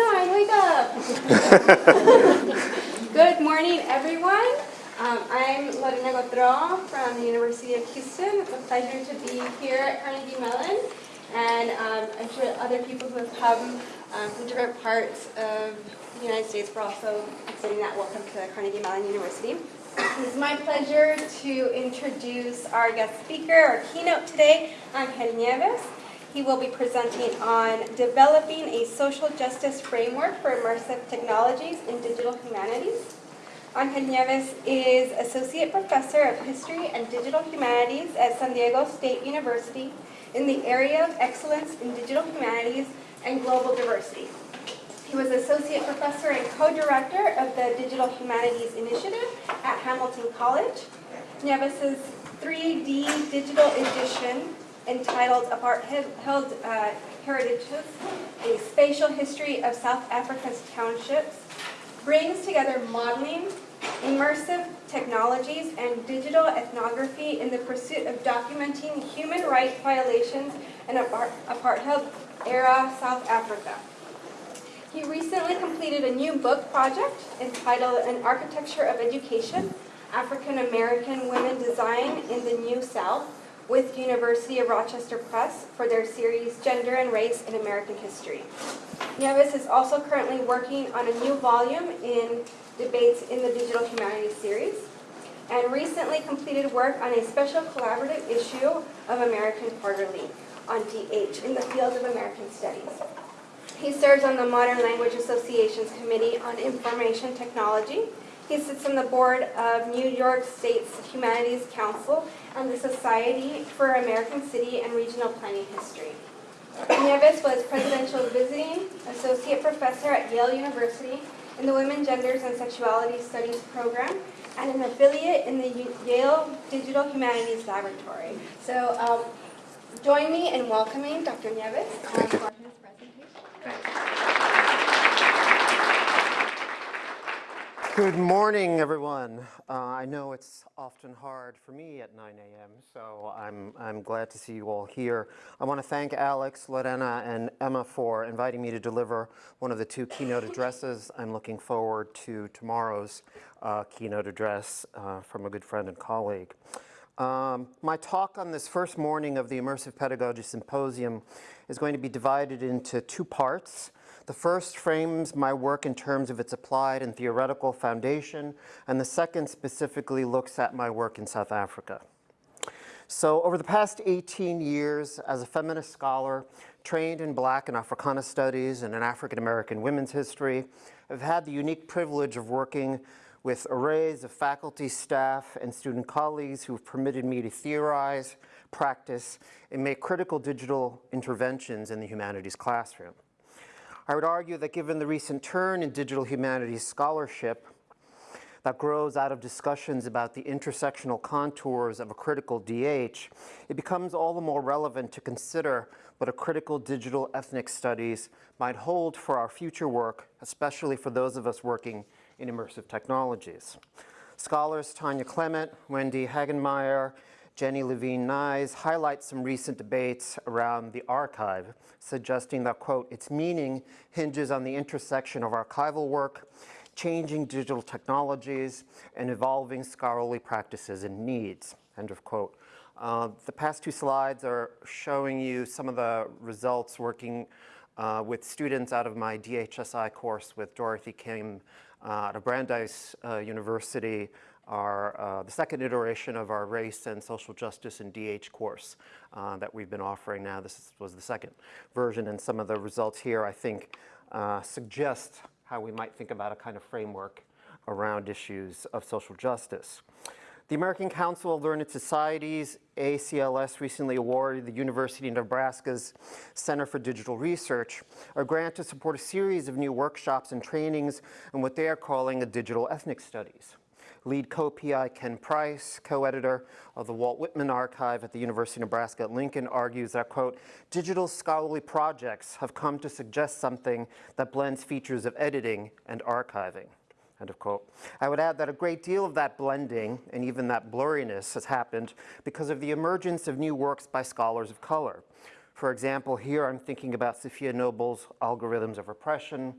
sign, wake up! Good morning, everyone. Um, I'm Lorena Gauthereau from the University of Houston. It's a pleasure to be here at Carnegie Mellon. And um, I'm sure other people who have come um, from different parts of the United States were also extending that welcome to Carnegie Mellon University. It is my pleasure to introduce our guest speaker, our keynote today, Angel Nieves. He will be presenting on developing a social justice framework for immersive technologies in digital humanities. Angel Nieves is Associate Professor of History and Digital Humanities at San Diego State University in the area of excellence in digital humanities and global diversity. He was Associate Professor and Co-Director of the Digital Humanities Initiative at Hamilton College. Nieves' 3D digital edition entitled Apartheid uh, Heritages, A Spatial History of South Africa's Townships, brings together modeling, immersive technologies, and digital ethnography in the pursuit of documenting human rights violations in apartheid-era South Africa. He recently completed a new book project entitled An Architecture of Education, African American Women Design in the New South, with University of Rochester Press for their series Gender and Race in American History. Nieves is also currently working on a new volume in debates in the Digital Humanities series and recently completed work on a special collaborative issue of American Quarterly on DH in the field of American Studies. He serves on the Modern Language Association's Committee on Information Technology he sits on the board of New York State's Humanities Council and the Society for American City and Regional Planning History. Nieves was Presidential Visiting Associate Professor at Yale University in the Women, Genders, and Sexuality Studies program and an affiliate in the Yale Digital Humanities Laboratory. So um, join me in welcoming Dr. Nieves um, for his presentation. Good morning, everyone. Uh, I know it's often hard for me at 9 a.m., so I'm, I'm glad to see you all here. I want to thank Alex, Lorena, and Emma for inviting me to deliver one of the two keynote addresses. I'm looking forward to tomorrow's uh, keynote address uh, from a good friend and colleague. Um, my talk on this first morning of the Immersive Pedagogy Symposium is going to be divided into two parts. The first frames my work in terms of its applied and theoretical foundation, and the second specifically looks at my work in South Africa. So over the past 18 years as a feminist scholar, trained in Black and Africana studies and in African American women's history, I've had the unique privilege of working with arrays of faculty, staff, and student colleagues who've permitted me to theorize, practice, and make critical digital interventions in the humanities classroom. I would argue that given the recent turn in digital humanities scholarship that grows out of discussions about the intersectional contours of a critical DH, it becomes all the more relevant to consider what a critical digital ethnic studies might hold for our future work, especially for those of us working in immersive technologies. Scholars Tanya Clement, Wendy Hagenmaier, Jenny Levine Knies highlights some recent debates around the archive, suggesting that, quote, its meaning hinges on the intersection of archival work, changing digital technologies, and evolving scholarly practices and needs, end of quote. Uh, the past two slides are showing you some of the results working uh, with students out of my DHSI course with Dorothy Kim uh, out of Brandeis uh, University our, uh, the second iteration of our race and social justice and DH course uh, that we've been offering now. This was the second version and some of the results here I think uh, suggest how we might think about a kind of framework around issues of social justice. The American Council of Learned Societies, ACLS, recently awarded the University of Nebraska's Center for Digital Research a grant to support a series of new workshops and trainings in what they are calling a digital ethnic studies. Lead co-PI Ken Price, co-editor of the Walt Whitman Archive at the University of Nebraska at Lincoln, argues that, quote, digital scholarly projects have come to suggest something that blends features of editing and archiving. End of quote. I would add that a great deal of that blending and even that blurriness has happened because of the emergence of new works by scholars of color. For example, here I'm thinking about Safiya Noble's Algorithms of Repression,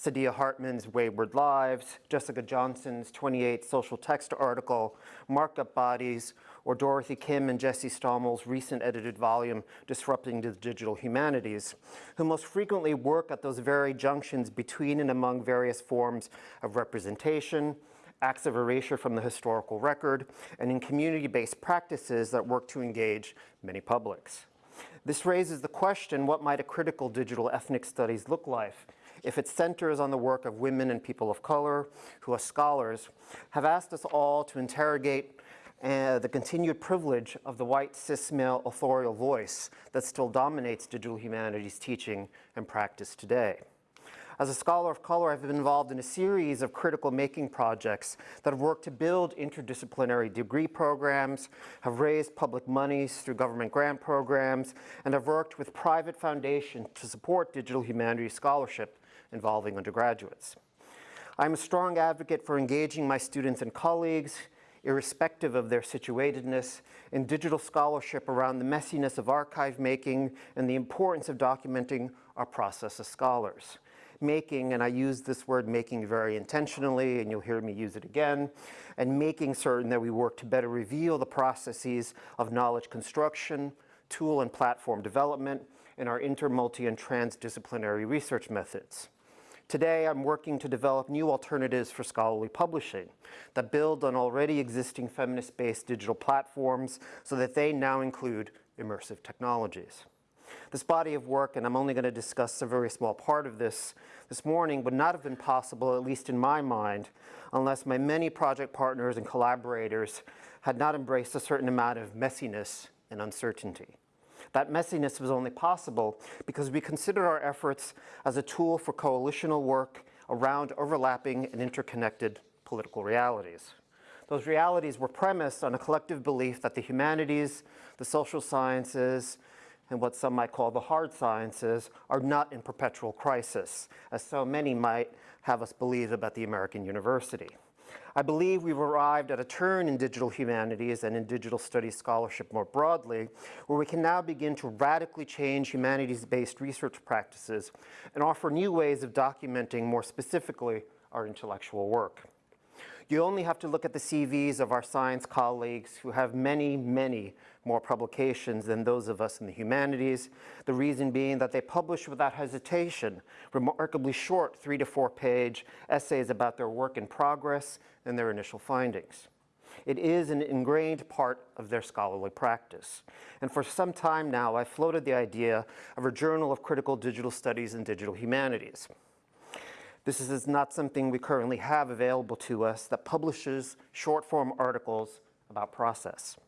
Saidiya Hartman's Wayward Lives, Jessica Johnson's 28 social text article, Markup Bodies, or Dorothy Kim and Jesse Stommel's recent edited volume, Disrupting the Digital Humanities, who most frequently work at those very junctions between and among various forms of representation, acts of erasure from the historical record, and in community-based practices that work to engage many publics. This raises the question, what might a critical digital ethnic studies look like if it centers on the work of women and people of color who as scholars have asked us all to interrogate uh, the continued privilege of the white cis male authorial voice that still dominates digital humanities teaching and practice today. As a scholar of color, I've been involved in a series of critical making projects that have worked to build interdisciplinary degree programs, have raised public monies through government grant programs, and have worked with private foundations to support digital humanities scholarship involving undergraduates. I'm a strong advocate for engaging my students and colleagues, irrespective of their situatedness, in digital scholarship around the messiness of archive making and the importance of documenting our process as scholars making, and I use this word making very intentionally, and you'll hear me use it again, and making certain that we work to better reveal the processes of knowledge construction, tool and platform development, and our inter, and transdisciplinary research methods. Today, I'm working to develop new alternatives for scholarly publishing that build on already existing feminist-based digital platforms so that they now include immersive technologies. This body of work, and I'm only going to discuss a very small part of this this morning, would not have been possible, at least in my mind, unless my many project partners and collaborators had not embraced a certain amount of messiness and uncertainty. That messiness was only possible because we considered our efforts as a tool for coalitional work around overlapping and interconnected political realities. Those realities were premised on a collective belief that the humanities, the social sciences, and what some might call the hard sciences are not in perpetual crisis, as so many might have us believe about the American university. I believe we've arrived at a turn in digital humanities and in digital studies scholarship more broadly, where we can now begin to radically change humanities-based research practices and offer new ways of documenting more specifically our intellectual work. You only have to look at the CVs of our science colleagues who have many, many more publications than those of us in the humanities, the reason being that they publish without hesitation remarkably short three to four page essays about their work in progress and their initial findings. It is an ingrained part of their scholarly practice. And for some time now, I've floated the idea of a journal of critical digital studies and digital humanities. This is not something we currently have available to us that publishes short-form articles about process.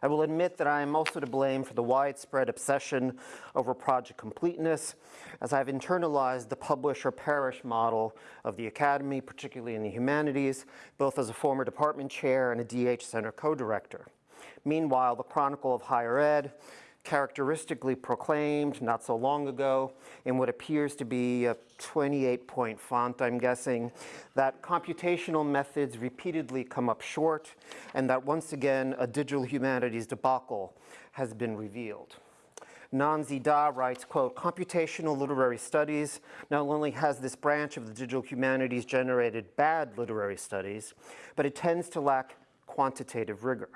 I will admit that I am also to blame for the widespread obsession over project completeness, as I've internalized the publish or perish model of the academy, particularly in the humanities, both as a former department chair and a DH Center co-director. Meanwhile, the Chronicle of Higher Ed characteristically proclaimed not so long ago in what appears to be a 28-point font, I'm guessing, that computational methods repeatedly come up short and that once again a digital humanities debacle has been revealed. Nan Z. Da writes, quote, computational literary studies not only has this branch of the digital humanities generated bad literary studies, but it tends to lack quantitative rigor.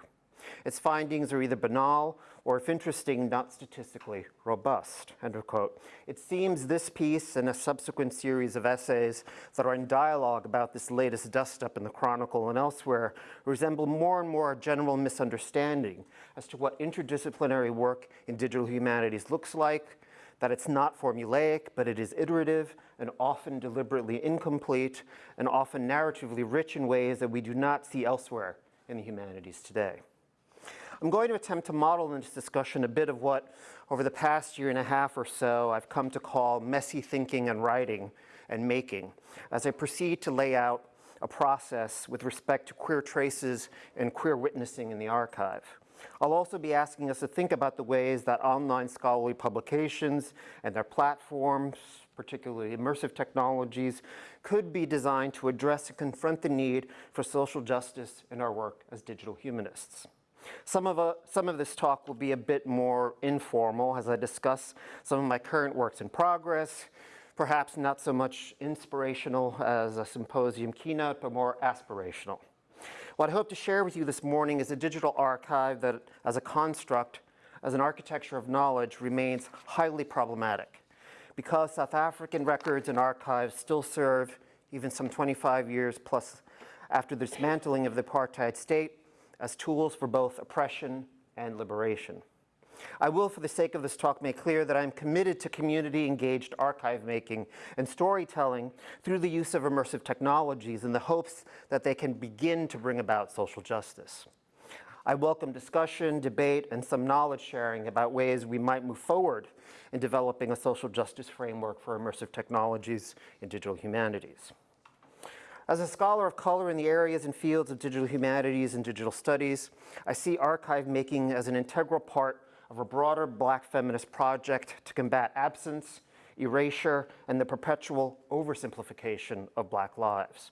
Its findings are either banal or, if interesting, not statistically robust, end of quote. It seems this piece and a subsequent series of essays that are in dialogue about this latest dust-up in the Chronicle and elsewhere resemble more and more a general misunderstanding as to what interdisciplinary work in digital humanities looks like, that it's not formulaic, but it is iterative and often deliberately incomplete and often narratively rich in ways that we do not see elsewhere in the humanities today. I'm going to attempt to model in this discussion a bit of what, over the past year and a half or so, I've come to call messy thinking and writing and making, as I proceed to lay out a process with respect to queer traces and queer witnessing in the archive. I'll also be asking us to think about the ways that online scholarly publications and their platforms, particularly immersive technologies, could be designed to address and confront the need for social justice in our work as digital humanists. Some of, uh, some of this talk will be a bit more informal as I discuss some of my current works in progress, perhaps not so much inspirational as a symposium keynote, but more aspirational. What I hope to share with you this morning is a digital archive that, as a construct, as an architecture of knowledge, remains highly problematic. Because South African records and archives still serve, even some 25 years plus after the dismantling of the apartheid state, as tools for both oppression and liberation. I will, for the sake of this talk, make clear that I'm committed to community-engaged archive making and storytelling through the use of immersive technologies in the hopes that they can begin to bring about social justice. I welcome discussion, debate, and some knowledge sharing about ways we might move forward in developing a social justice framework for immersive technologies in digital humanities. As a scholar of color in the areas and fields of digital humanities and digital studies, I see archive making as an integral part of a broader black feminist project to combat absence, erasure, and the perpetual oversimplification of black lives.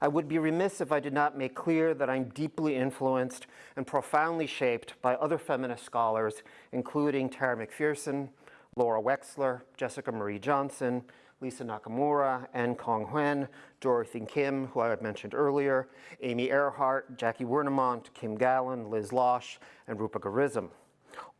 I would be remiss if I did not make clear that I'm deeply influenced and profoundly shaped by other feminist scholars, including Tara McPherson, Laura Wexler, Jessica Marie Johnson, Lisa Nakamura, Anh Kong Huen, Dorothy Kim, who I had mentioned earlier, Amy Earhart, Jackie Wernimont, Kim Gallon, Liz Losh, and Roopika Risam.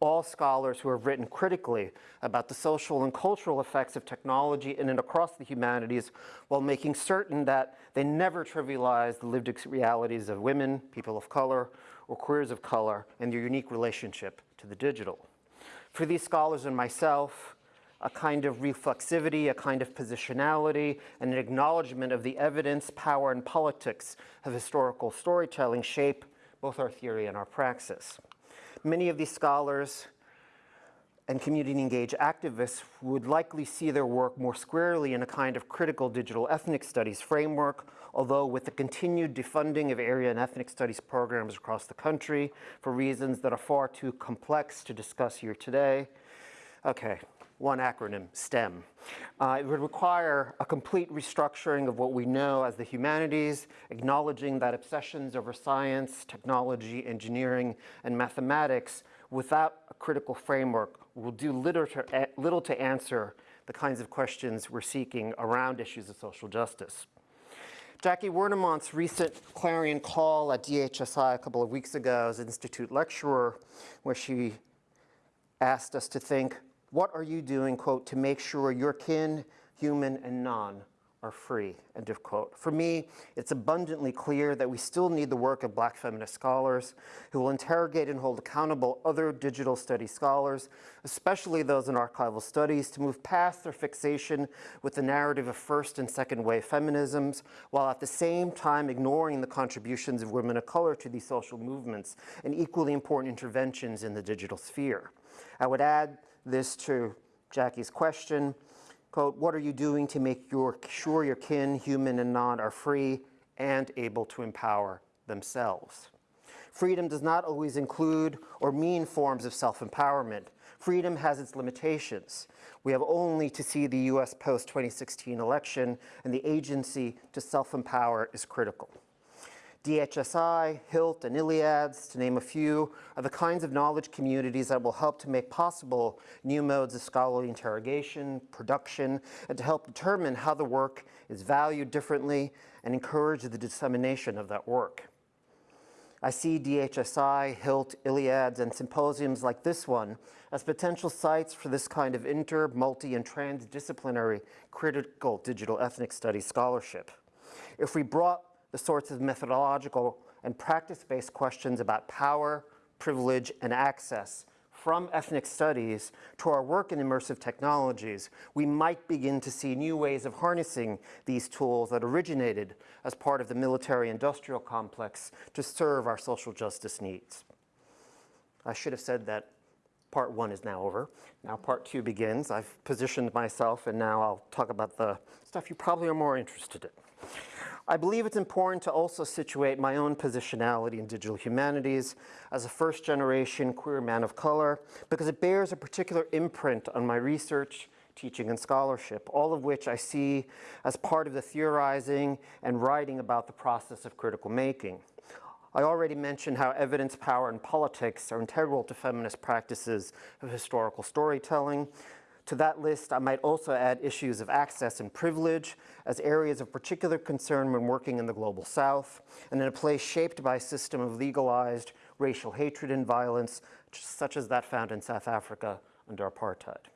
All scholars who have written critically about the social and cultural effects of technology in and across the humanities while making certain that they never trivialize the lived realities of women, people of color, or queers of color and their unique relationship to the digital. For these scholars and myself, a kind of reflexivity, a kind of positionality, and an acknowledgement of the evidence, power, and politics of historical storytelling shape both our theory and our praxis. Many of these scholars and community engaged activists would likely see their work more squarely in a kind of critical digital ethnic studies framework, although with the continued defunding of area and ethnic studies programs across the country for reasons that are far too complex to discuss here today. Okay, one acronym, STEM. Uh, it would require a complete restructuring of what we know as the humanities, acknowledging that obsessions over science, technology, engineering, and mathematics without a critical framework will do little to, answer the kinds of questions we're seeking around issues of social justice. Jackie Wernimont's recent clarion call at DHSI a couple of weeks ago as Institute lecturer, where she asked us to think what are you doing, quote, to make sure your kin, human and non, are free, end of quote. For me, it's abundantly clear that we still need the work of black feminist scholars who will interrogate and hold accountable other digital studies scholars, especially those in archival studies, to move past their fixation with the narrative of first and second wave feminisms, while at the same time ignoring the contributions of women of color to these social movements and equally important interventions in the digital sphere. I would add this to Jackie's question. Quote, what are you doing to make your, sure your kin, human and non, are free and able to empower themselves? Freedom does not always include or mean forms of self-empowerment. Freedom has its limitations. We have only to see the US post-2016 election and the agency to self-empower is critical. DHSI, HILT, and ILIADS, to name a few, are the kinds of knowledge communities that will help to make possible new modes of scholarly interrogation, production, and to help determine how the work is valued differently and encourage the dissemination of that work. I see DHSI, HILT, ILIADS, and symposiums like this one as potential sites for this kind of inter, multi, and transdisciplinary critical digital ethnic studies scholarship. If we brought the sorts of methodological and practice-based questions about power, privilege, and access from ethnic studies to our work in immersive technologies, we might begin to see new ways of harnessing these tools that originated as part of the military-industrial complex to serve our social justice needs. I should have said that part one is now over. Now part two begins. I've positioned myself and now I'll talk about the stuff you probably are more interested in. I believe it's important to also situate my own positionality in digital humanities as a first generation queer man of color because it bears a particular imprint on my research, teaching and scholarship, all of which I see as part of the theorizing and writing about the process of critical making. I already mentioned how evidence, power, and politics are integral to feminist practices of historical storytelling. To that list, I might also add issues of access and privilege as areas of particular concern when working in the Global South and in a place shaped by a system of legalized racial hatred and violence, such as that found in South Africa under apartheid.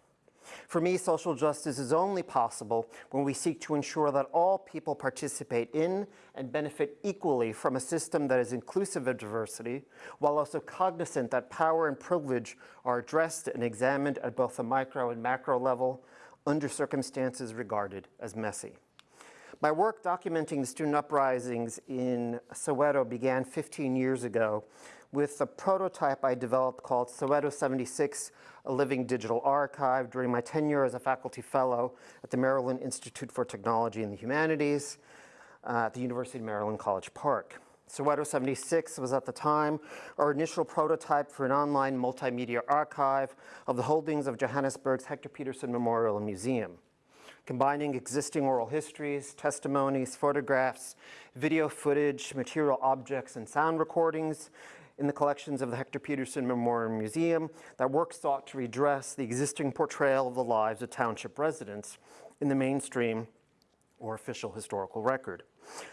For me, social justice is only possible when we seek to ensure that all people participate in and benefit equally from a system that is inclusive of diversity, while also cognizant that power and privilege are addressed and examined at both the micro and macro level under circumstances regarded as messy. My work documenting the student uprisings in Soweto began 15 years ago with a prototype I developed called Soweto 76, a living digital archive during my tenure as a faculty fellow at the Maryland Institute for Technology and the Humanities uh, at the University of Maryland College Park. Soweto 76 was at the time our initial prototype for an online multimedia archive of the holdings of Johannesburg's Hector Pieterson Memorial and Museum combining existing oral histories, testimonies, photographs, video footage, material objects, and sound recordings in the collections of the Hector Pieterson Memorial Museum, that work sought to redress the existing portrayal of the lives of township residents in the mainstream or official historical record.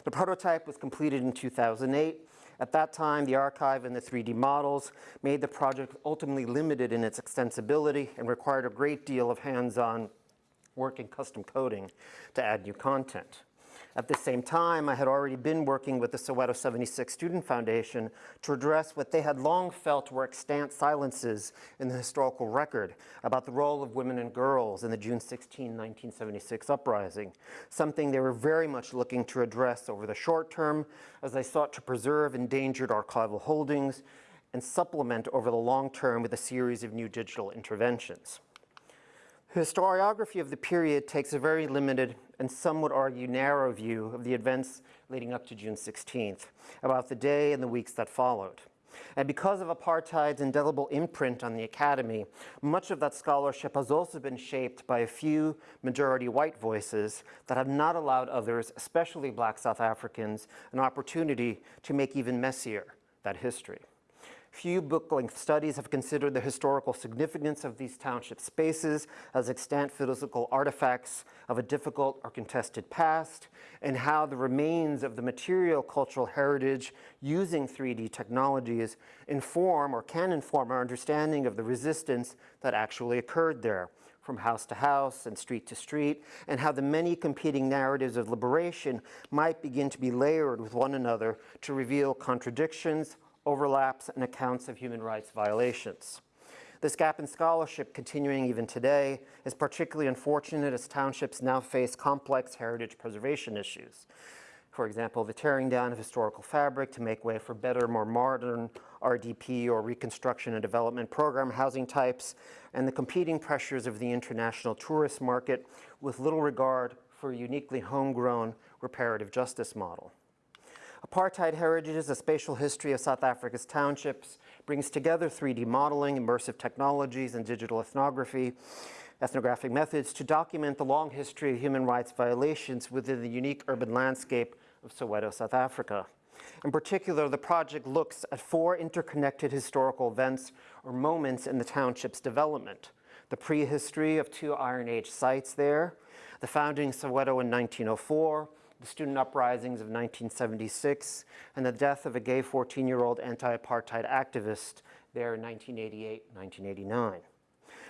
The prototype was completed in 2008. At that time, the archive and the 3D models made the project ultimately limited in its extensibility and required a great deal of hands-on work in custom coding to add new content. At the same time, I had already been working with the Soweto 76 Student Foundation to address what they had long felt were extant silences in the historical record about the role of women and girls in the June 16, 1976 uprising, something they were very much looking to address over the short term as they sought to preserve endangered archival holdings and supplement over the long term with a series of new digital interventions. Historiography of the period takes a very limited and some would argue narrow view of the events leading up to June 16th, about the day and the weeks that followed. And because of apartheid's indelible imprint on the academy, much of that scholarship has also been shaped by a few majority white voices that have not allowed others, especially black South Africans, an opportunity to make even messier that history. Few book-length studies have considered the historical significance of these township spaces as extant physical artifacts of a difficult or contested past, and how the remains of the material cultural heritage using 3D technologies inform or can inform our understanding of the resistance that actually occurred there from house to house and street to street, and how the many competing narratives of liberation might begin to be layered with one another to reveal contradictions, overlaps, and accounts of human rights violations. This gap in scholarship continuing even today is particularly unfortunate as townships now face complex heritage preservation issues. For example, the tearing down of historical fabric to make way for better, more modern RDP or reconstruction and development program housing types, and the competing pressures of the international tourist market with little regard for a uniquely homegrown reparative justice model. Apartheid Heritages, a spatial history of South Africa's townships, brings together 3D modeling, immersive technologies, and digital ethnography, ethnographic methods to document the long history of human rights violations within the unique urban landscape of Soweto, South Africa. In particular, the project looks at four interconnected historical events or moments in the township's development. The prehistory of two Iron Age sites there, the founding of Soweto in 1904, the student uprisings of 1976, and the death of a gay 14-year-old anti-apartheid activist there in 1988-1989.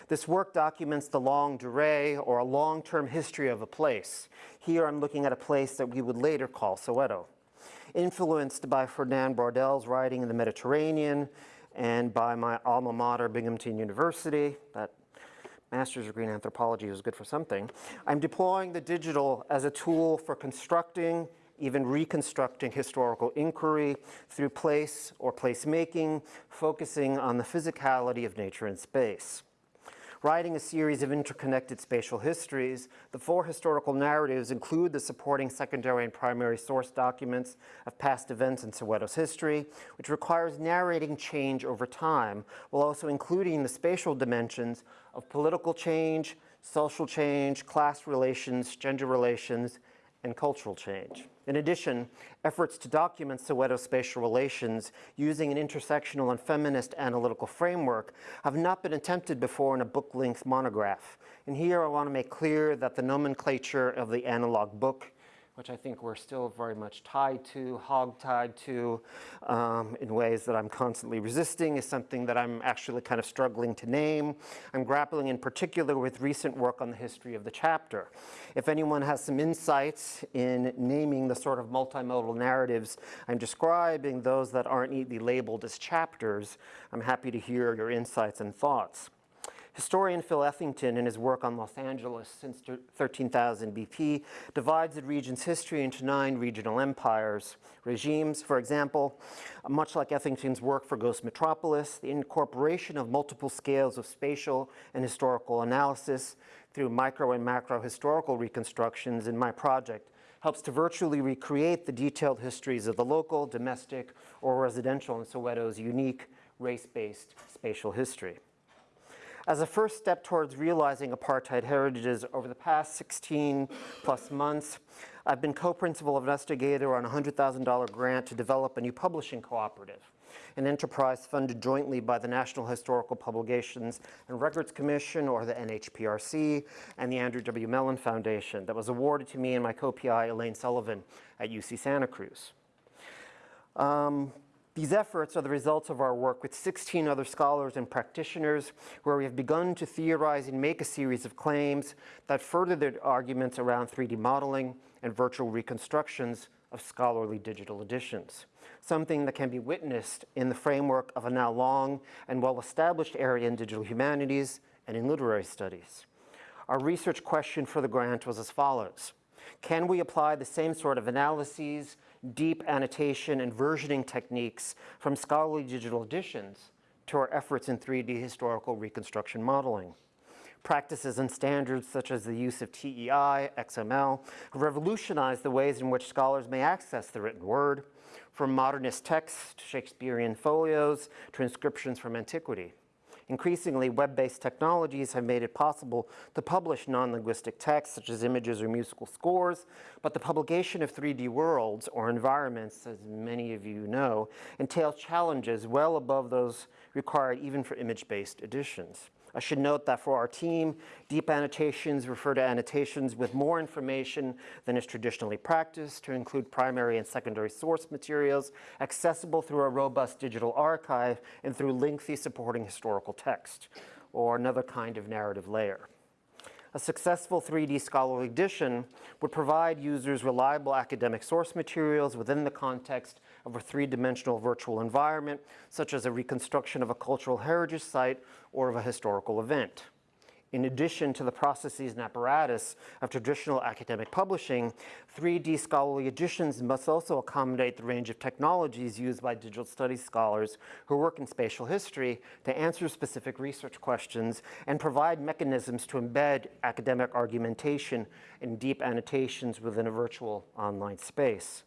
This work documents the longue durée or a long-term history of a place. Here I'm looking at a place that we would later call Soweto. Influenced by Ferdinand Braudel's writing in the Mediterranean and by my alma mater, Binghamton University, that master's degree in anthropology was good for something. I'm deploying the digital as a tool for constructing, even reconstructing historical inquiry through place or placemaking, focusing on the physicality of nature and space. Writing a series of interconnected spatial histories, the four historical narratives include the supporting secondary and primary source documents of past events in Soweto's history, which requires narrating change over time, while also including the spatial dimensions of political change, social change, class relations, gender relations, and cultural change. In addition, efforts to document Soweto spatial relations using an intersectional and feminist analytical framework have not been attempted before in a book-length monograph. And here I want to make clear that the nomenclature of the analog book which I think we're still very much tied to, hog-tied to, um, in ways that I'm constantly resisting, is something that I'm actually kind of struggling to name. I'm grappling in particular with recent work on the history of the chapter. If anyone has some insights in naming the sort of multimodal narratives I'm describing, those that aren't neatly labeled as chapters, I'm happy to hear your insights and thoughts. Historian Phil Ethington, in his work on Los Angeles since 13,000 BP, divides the region's history into nine regional empires. Regimes, for example, much like Ethington's work for Ghost Metropolis, the incorporation of multiple scales of spatial and historical analysis through micro and macro historical reconstructions in my project helps to virtually recreate the detailed histories of the local, domestic, or residential in Soweto's unique race-based spatial history. As a first step towards realizing apartheid heritages over the past 16 plus months, I've been co-principal investigator on a $100,000 grant to develop a new publishing cooperative, an enterprise funded jointly by the National Historical Publications and Records Commission, or the NHPRC, and the Andrew W. Mellon Foundation that was awarded to me and my co-PI Elaine Sullivan at UC Santa Cruz. Um, these efforts are the results of our work with 16 other scholars and practitioners where we have begun to theorize and make a series of claims that further the arguments around 3D modeling and virtual reconstructions of scholarly digital editions, something that can be witnessed in the framework of a now long and well-established area in digital humanities and in literary studies. Our research question for the grant was as follows. Can we apply the same sort of analyses deep annotation and versioning techniques from scholarly digital editions to our efforts in 3D historical reconstruction modeling. Practices and standards such as the use of TEI, XML, revolutionized the ways in which scholars may access the written word, from modernist texts to Shakespearean folios to inscriptions from antiquity. Increasingly, web-based technologies have made it possible to publish non-linguistic texts such as images or musical scores, but the publication of 3D worlds or environments, as many of you know, entails challenges well above those required even for image-based editions. I should note that for our team, deep annotations refer to annotations with more information than is traditionally practiced to include primary and secondary source materials accessible through a robust digital archive and through lengthy supporting historical text, or another kind of narrative layer. A successful 3D scholarly edition would provide users reliable academic source materials within the context of a three-dimensional virtual environment, such as a reconstruction of a cultural heritage site or of a historical event. In addition to the processes and apparatus of traditional academic publishing, 3D scholarly editions must also accommodate the range of technologies used by digital studies scholars who work in spatial history to answer specific research questions and provide mechanisms to embed academic argumentation and deep annotations within a virtual online space.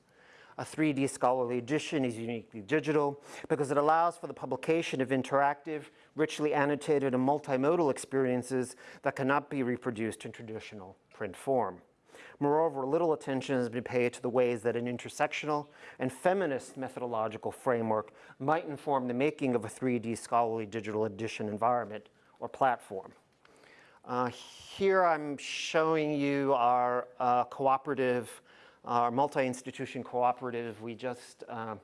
A 3D scholarly edition is uniquely digital because it allows for the publication of interactive, richly annotated and multimodal experiences that cannot be reproduced in traditional print form. Moreover, little attention has been paid to the ways that an intersectional and feminist methodological framework might inform the making of a 3D scholarly digital edition environment or platform. Uh, here I'm showing you our uh, cooperative our multi-institution cooperative, we just uh,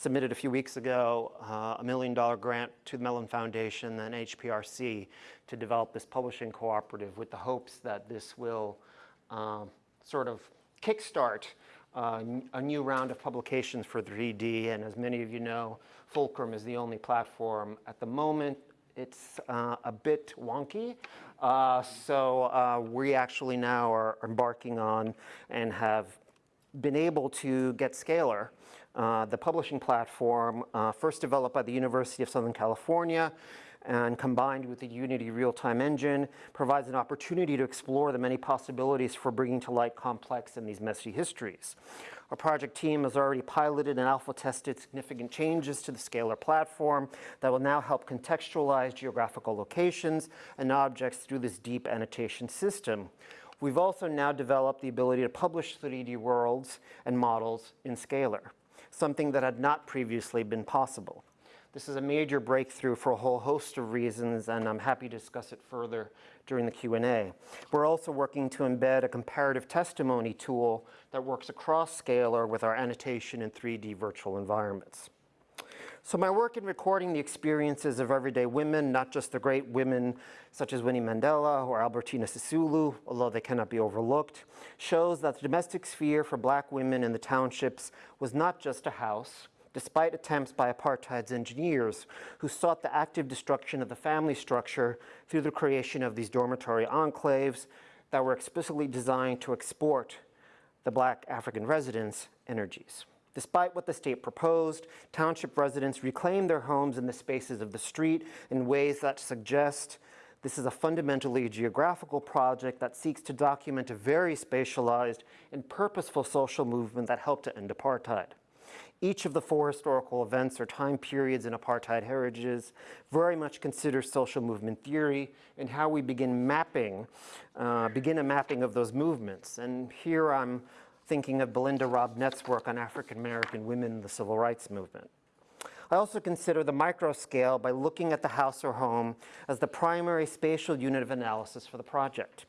submitted a few weeks ago uh, a million dollar grant to the Mellon Foundation and HPRC to develop this publishing cooperative with the hopes that this will um, sort of kickstart uh, a new round of publications for 3D. And as many of you know, Fulcrum is the only platform at the moment. It's uh, a bit wonky. Uh, so uh, we actually now are embarking on and have been able to get Scalar, uh, the publishing platform, uh, first developed by the University of Southern California, and combined with the Unity real-time engine, provides an opportunity to explore the many possibilities for bringing to light complex and these messy histories. Our project team has already piloted and alpha tested significant changes to the Scalar platform that will now help contextualize geographical locations and objects through this deep annotation system we've also now developed the ability to publish 3D worlds and models in Scalar, something that had not previously been possible. This is a major breakthrough for a whole host of reasons, and I'm happy to discuss it further during the Q&A. We're also working to embed a comparative testimony tool that works across Scalar with our annotation in 3D virtual environments. So my work in recording the experiences of everyday women, not just the great women such as Winnie Mandela or Albertina Sisulu, although they cannot be overlooked, shows that the domestic sphere for black women in the townships was not just a house, despite attempts by apartheid's engineers who sought the active destruction of the family structure through the creation of these dormitory enclaves that were explicitly designed to export the black African residents' energies. Despite what the state proposed, township residents reclaimed their homes in the spaces of the street in ways that suggest this is a fundamentally geographical project that seeks to document a very spatialized and purposeful social movement that helped to end apartheid. Each of the four historical events or time periods in apartheid heritages very much considers social movement theory and how we begin mapping, uh, begin a mapping of those movements. And here I'm thinking of Belinda Robnett's work on African American women in the civil rights movement. I also consider the micro scale by looking at the house or home as the primary spatial unit of analysis for the project.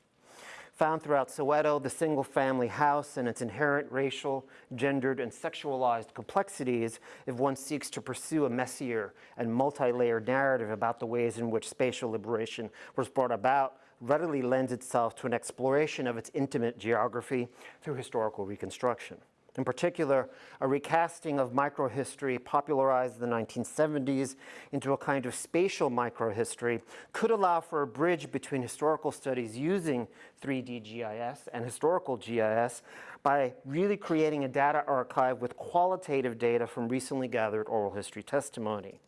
Found throughout Soweto, the single-family house and its inherent racial, gendered, and sexualized complexities if one seeks to pursue a messier and multi-layered narrative about the ways in which spatial liberation was brought about readily lends itself to an exploration of its intimate geography through historical reconstruction. In particular, a recasting of microhistory popularized in the 1970s into a kind of spatial microhistory could allow for a bridge between historical studies using 3D GIS and historical GIS by really creating a data archive with qualitative data from recently gathered oral history testimony.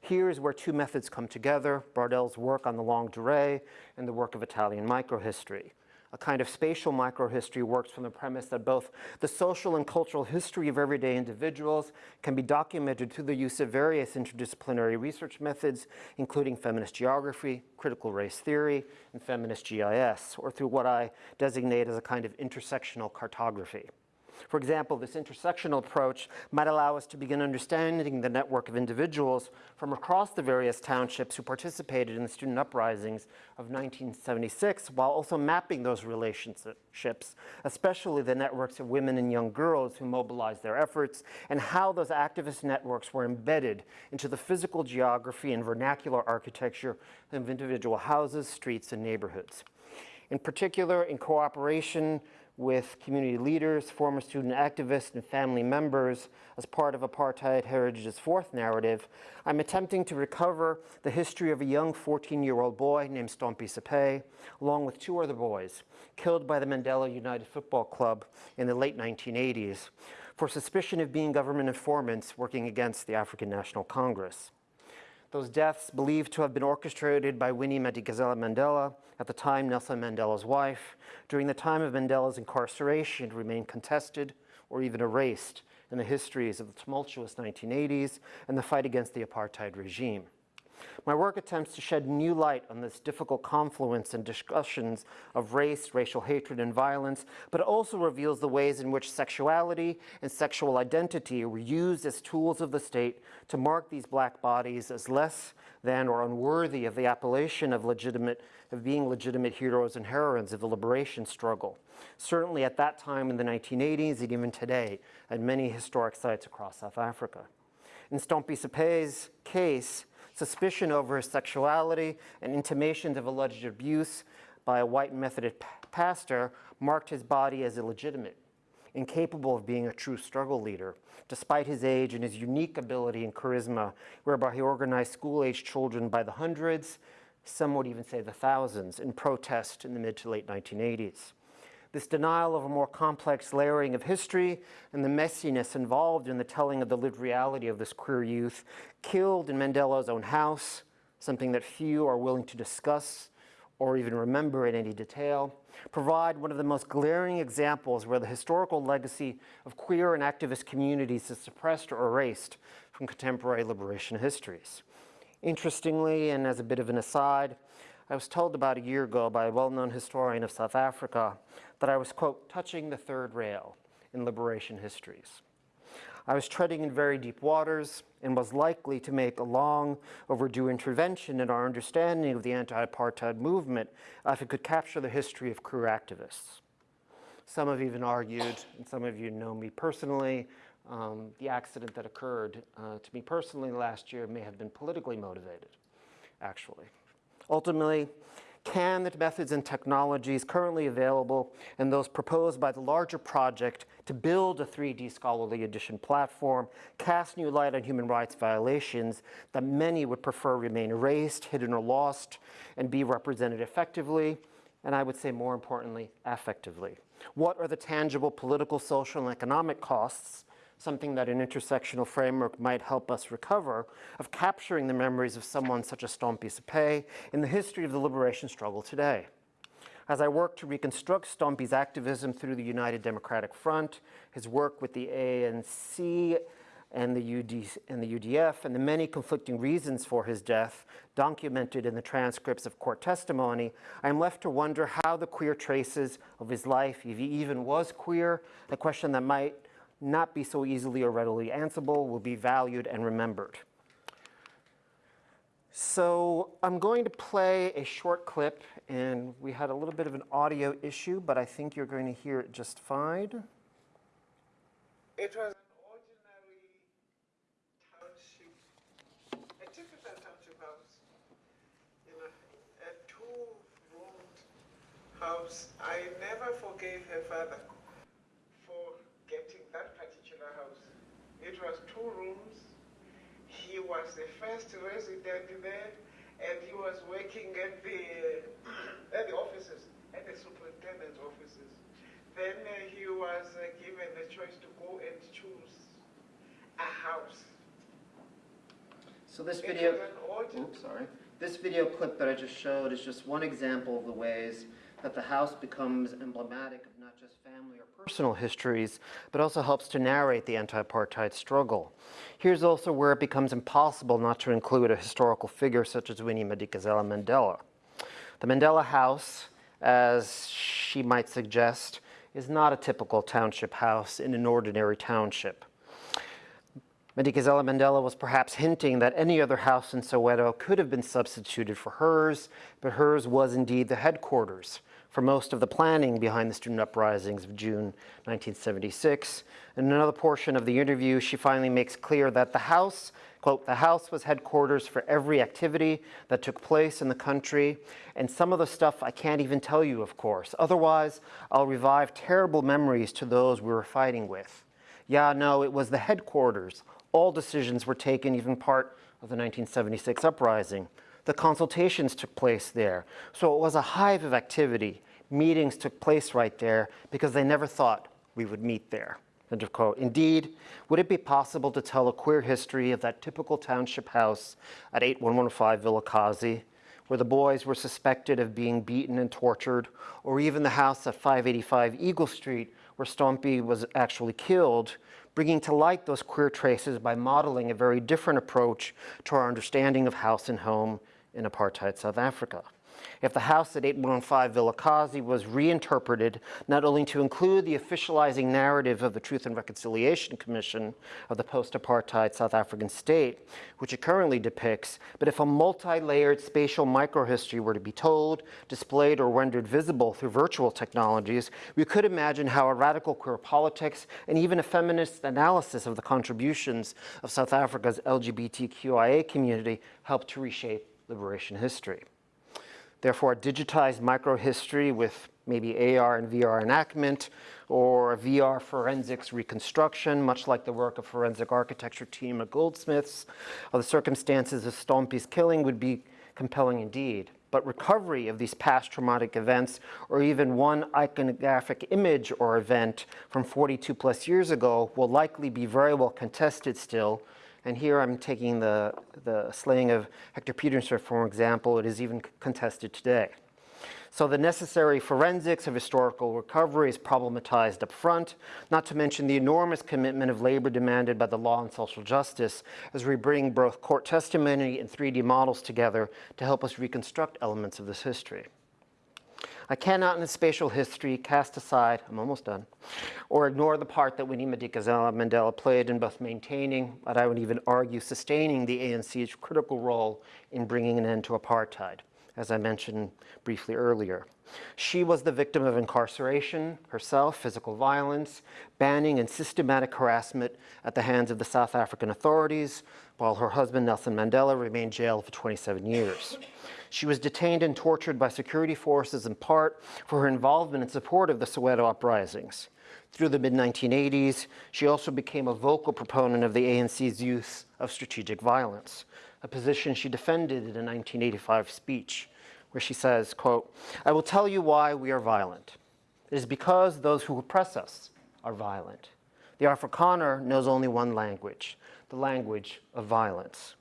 Here is where two methods come together, Braudel's work on the longue durée and the work of Italian microhistory a kind of spatial microhistory works from the premise that both the social and cultural history of everyday individuals can be documented through the use of various interdisciplinary research methods, including feminist geography, critical race theory, and feminist GIS, or through what I designate as a kind of intersectional cartography. For example, this intersectional approach might allow us to begin understanding the network of individuals from across the various townships who participated in the student uprisings of 1976 while also mapping those relationships, especially the networks of women and young girls who mobilized their efforts and how those activist networks were embedded into the physical geography and vernacular architecture of individual houses, streets, and neighborhoods. In particular, in cooperation with community leaders, former student activists, and family members as part of Apartheid Heritage's fourth narrative, I'm attempting to recover the history of a young 14-year-old boy named Stompie Seipei, along with two other boys, killed by the Mandela United Football Club in the late 1980s for suspicion of being government informants working against the African National Congress. Those deaths believed to have been orchestrated by Winnie Madikizela Mandela, at the time Nelson Mandela's wife, during the time of Mandela's incarceration remain contested or even erased in the histories of the tumultuous 1980s and the fight against the apartheid regime. My work attempts to shed new light on this difficult confluence and discussions of race, racial hatred, and violence, but it also reveals the ways in which sexuality and sexual identity were used as tools of the state to mark these black bodies as less than or unworthy of the appellation of legitimate of being legitimate heroes and heroines of the liberation struggle. Certainly at that time in the 1980s and even today at many historic sites across South Africa. In Stompie Seipei's case, suspicion over his sexuality and intimations of alleged abuse by a white Methodist pastor marked his body as illegitimate, incapable of being a true struggle leader, despite his age and his unique ability and charisma, whereby he organized school-aged children by the hundreds, some would even say the thousands, in protest in the mid to late 1980s. This denial of a more complex layering of history and the messiness involved in the telling of the lived reality of this queer youth killed in Mandela's own house, something that few are willing to discuss or even remember in any detail, provide one of the most glaring examples where the historical legacy of queer and activist communities is suppressed or erased from contemporary liberation histories. Interestingly, and as a bit of an aside, I was told about a year ago by a well-known historian of South Africa that I was, quote, touching the third rail in liberation histories. I was treading in very deep waters and was likely to make a long overdue intervention in our understanding of the anti-apartheid movement if it could capture the history of queer activists. Some have even argued, and some of you know me personally, um, the accident that occurred uh, to me personally last year may have been politically motivated, actually. Ultimately, can the methods and technologies currently available and those proposed by the larger project to build a 3D scholarly edition platform cast new light on human rights violations that many would prefer remain erased, hidden, or lost, and be represented effectively, and I would say more importantly, effectively? What are the tangible political, social, and economic costs something that an intersectional framework might help us recover, of capturing the memories of someone such as Stompie Seipei in the history of the liberation struggle today. As I work to reconstruct Stompie's activism through the United Democratic Front, his work with the ANC and the, UD, and the UDF, and the many conflicting reasons for his death documented in the transcripts of court testimony, I am left to wonder how the queer traces of his life, if he even was queer, a question that might not be so easily or readily answerable, will be valued and remembered. So I'm going to play a short clip, and we had a little bit of an audio issue, but I think you're going to hear it just fine. It was an ordinary township, a typical township house, you know, a two-roomed house. I never forgave her father It was two rooms. He was the first resident there, and he was working at the, at the offices, at the superintendent's offices. Then uh, he was uh, given the choice to go and choose a house. So this video, oops, sorry. This video clip that I just showed is just one example of the ways that the house becomes emblematic not just family or personal histories, but also helps to narrate the anti-apartheid struggle. Here's also where it becomes impossible not to include a historical figure such as Winnie Madikizela Mandela. The Mandela House, as she might suggest, is not a typical township house in an ordinary township. Madikizela Mandela was perhaps hinting that any other house in Soweto could have been substituted for hers, but hers was indeed the headquarters for most of the planning behind the student uprisings of June 1976. In another portion of the interview, she finally makes clear that the House, quote, the House was headquarters for every activity that took place in the country, and some of the stuff I can't even tell you, of course. Otherwise, I'll revive terrible memories to those we were fighting with. Yeah, no, it was the headquarters. All decisions were taken, even part of the 1976 uprising. The consultations took place there. So it was a hive of activity. Meetings took place right there because they never thought we would meet there. End of quote. Indeed, would it be possible to tell a queer history of that typical township house at 8115 Vilakazi, where the boys were suspected of being beaten and tortured, or even the house at 585 Eagle Street, where Stompie was actually killed, bringing to light those queer traces by modeling a very different approach to our understanding of house and home in apartheid South Africa. If the house at 815 Vilakazi was reinterpreted not only to include the officializing narrative of the Truth and Reconciliation Commission of the post-apartheid South African state, which it currently depicts, but if a multi-layered spatial microhistory were to be told, displayed, or rendered visible through virtual technologies, we could imagine how a radical queer politics and even a feminist analysis of the contributions of South Africa's LGBTQIA community helped to reshape liberation history. Therefore, digitized microhistory with maybe AR and VR enactment or VR forensics reconstruction, much like the work of forensic architecture team at Goldsmiths, of the circumstances of Stompie's killing would be compelling indeed. But recovery of these past traumatic events, or even one iconographic image or event from 42 plus years ago, will likely be very well contested still and here I'm taking the, the slaying of Hector Pieterse for example. It is even contested today. So the necessary forensics of historical recovery is problematized up front, not to mention the enormous commitment of labor demanded by the law and social justice as we bring both court testimony and 3D models together to help us reconstruct elements of this history. I cannot in a spatial history cast aside, I'm almost done, or ignore the part that Winnie Madikizela Mandela played in both maintaining, but I would even argue sustaining the ANC's critical role in bringing an end to apartheid, as I mentioned briefly earlier. She was the victim of incarceration herself, physical violence, banning and systematic harassment at the hands of the South African authorities, while her husband Nelson Mandela remained jailed for 27 years. She was detained and tortured by security forces in part for her involvement and support of the Soweto uprisings. Through the mid-1980s, she also became a vocal proponent of the ANC's use of strategic violence, a position she defended in a 1985 speech, where she says, quote, I will tell you why we are violent. It is because those who oppress us are violent. The Afrikaner knows only one language, the language of violence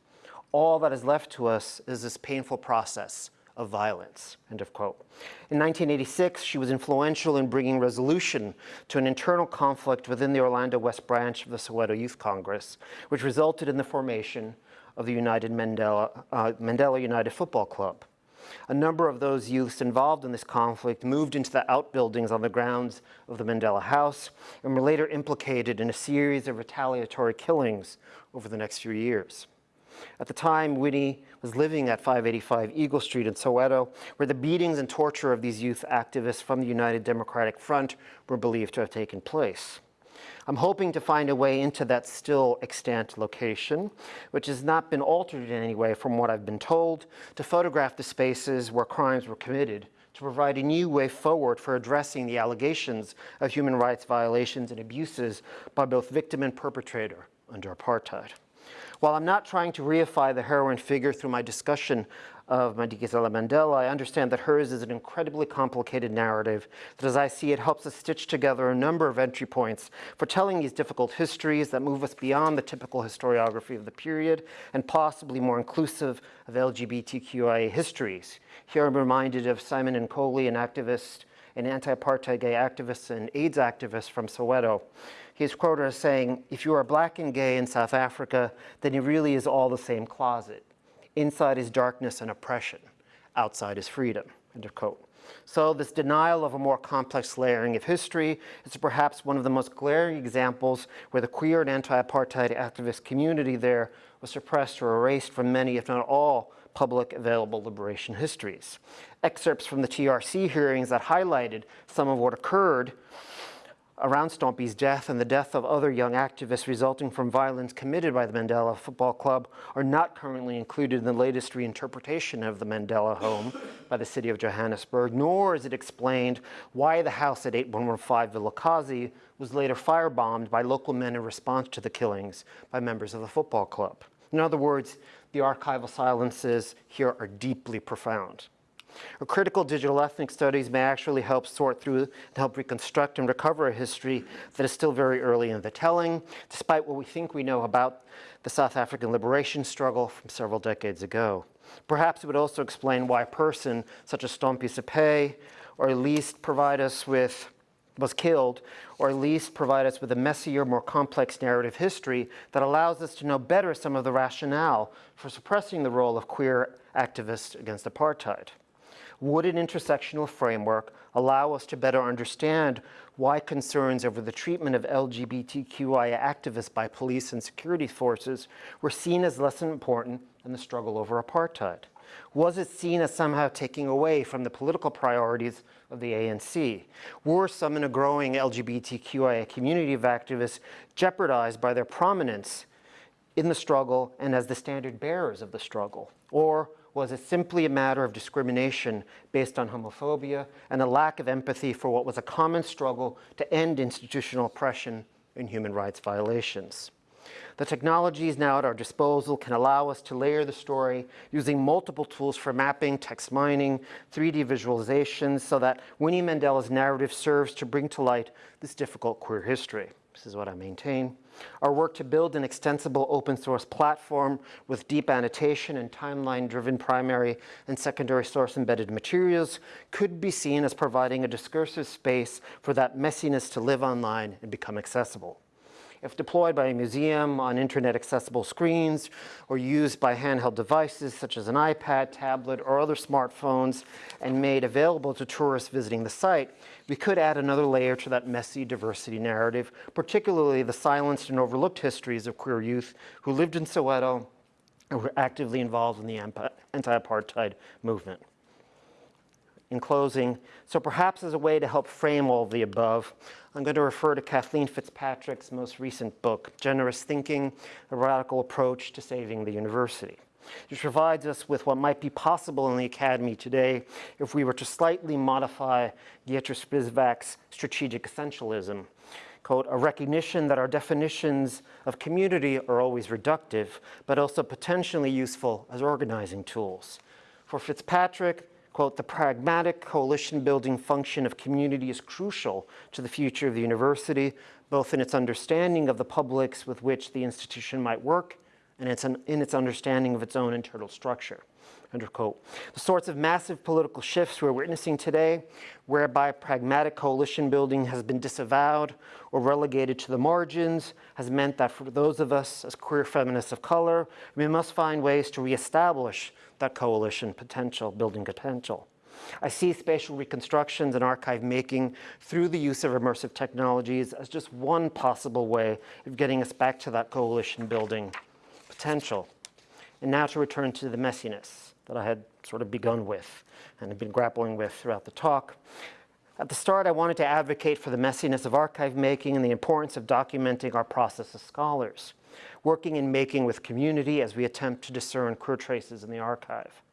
all that is left to us is this painful process of violence, end of quote. In 1986, she was influential in bringing resolution to an internal conflict within the Orlando West branch of the Soweto Youth Congress, which resulted in the formation of the United Mandela, uh, Mandela United Football Club. A number of those youths involved in this conflict moved into the outbuildings on the grounds of the Mandela House and were later implicated in a series of retaliatory killings over the next few years. At the time, Winnie was living at 585 Eagle Street in Soweto, where the beatings and torture of these youth activists from the United Democratic Front were believed to have taken place. I'm hoping to find a way into that still extant location, which has not been altered in any way from what I've been told, to photograph the spaces where crimes were committed, to provide a new way forward for addressing the allegations of human rights violations and abuses by both victim and perpetrator under apartheid. While I'm not trying to reify the heroine figure through my discussion of Madikizela Mandela, I understand that hers is an incredibly complicated narrative that, as I see it, helps us stitch together a number of entry points for telling these difficult histories that move us beyond the typical historiography of the period and possibly more inclusive of LGBTQIA histories. Here I'm reminded of Simon Nkoli, an activist, an anti-apartheid gay activist and AIDS activist from Soweto, He's quoted as saying, if you are black and gay in South Africa, then it really is all the same closet. Inside is darkness and oppression. Outside is freedom, end of quote. So this denial of a more complex layering of history is perhaps one of the most glaring examples where the queer and anti-apartheid activist community there was suppressed or erased from many, if not all, public available liberation histories. Excerpts from the TRC hearings that highlighted some of what occurred around Stompie's death and the death of other young activists resulting from violence committed by the Mandela Football Club are not currently included in the latest reinterpretation of the Mandela home by the city of Johannesburg, nor is it explained why the house at 8115 Vilakazi was later firebombed by local men in response to the killings by members of the football club. In other words, the archival silences here are deeply profound. A critical digital ethnic studies may actually help sort through and help reconstruct and recover a history that is still very early in the telling, despite what we think we know about the South African liberation struggle from several decades ago. Perhaps it would also explain why a person such as Stompie Seipei, or at least provide us with was killed, or at least provide us with a messier, more complex narrative history that allows us to know better some of the rationale for suppressing the role of queer activists against apartheid. Would an intersectional framework allow us to better understand why concerns over the treatment of LGBTQIA activists by police and security forces were seen as less important than the struggle over apartheid? Was it seen as somehow taking away from the political priorities of the ANC? Were some in a growing LGBTQIA community of activists jeopardized by their prominence in the struggle and as the standard bearers of the struggle? Or was it simply a matter of discrimination based on homophobia and a lack of empathy for what was a common struggle to end institutional oppression and human rights violations? The technologies now at our disposal can allow us to layer the story using multiple tools for mapping, text mining, 3D visualizations, so that Winnie Mandela's narrative serves to bring to light this difficult queer history. This is what I maintain. Our work to build an extensible open source platform with deep annotation and timeline-driven primary and secondary source embedded materials could be seen as providing a discursive space for that messiness to live online and become accessible. If deployed by a museum on internet accessible screens or used by handheld devices such as an iPad, tablet, or other smartphones and made available to tourists visiting the site, we could add another layer to that messy diversity narrative, particularly the silenced and overlooked histories of queer youth who lived in Soweto and were actively involved in the anti-apartheid movement in closing. So perhaps as a way to help frame all of the above, I'm going to refer to Kathleen Fitzpatrick's most recent book, Generous Thinking, A Radical Approach to Saving the University. Which provides us with what might be possible in the academy today if we were to slightly modify Gayatri Spivak's strategic essentialism. Quote, a recognition that our definitions of community are always reductive, but also potentially useful as organizing tools. For Fitzpatrick, quote, the pragmatic coalition building function of community is crucial to the future of the university, both in its understanding of the publics with which the institution might work and its, in its understanding of its own internal structure. The sorts of massive political shifts we're witnessing today, whereby pragmatic coalition building has been disavowed or relegated to the margins, has meant that for those of us as queer feminists of color, we must find ways to reestablish that coalition potential, building potential. I see spatial reconstructions and archive making through the use of immersive technologies as just one possible way of getting us back to that coalition building potential. And now to return to the messiness that I had sort of begun with and have been grappling with throughout the talk. At the start, I wanted to advocate for the messiness of archive making and the importance of documenting our process as scholars working and making with community as we attempt to discern queer traces in the archive.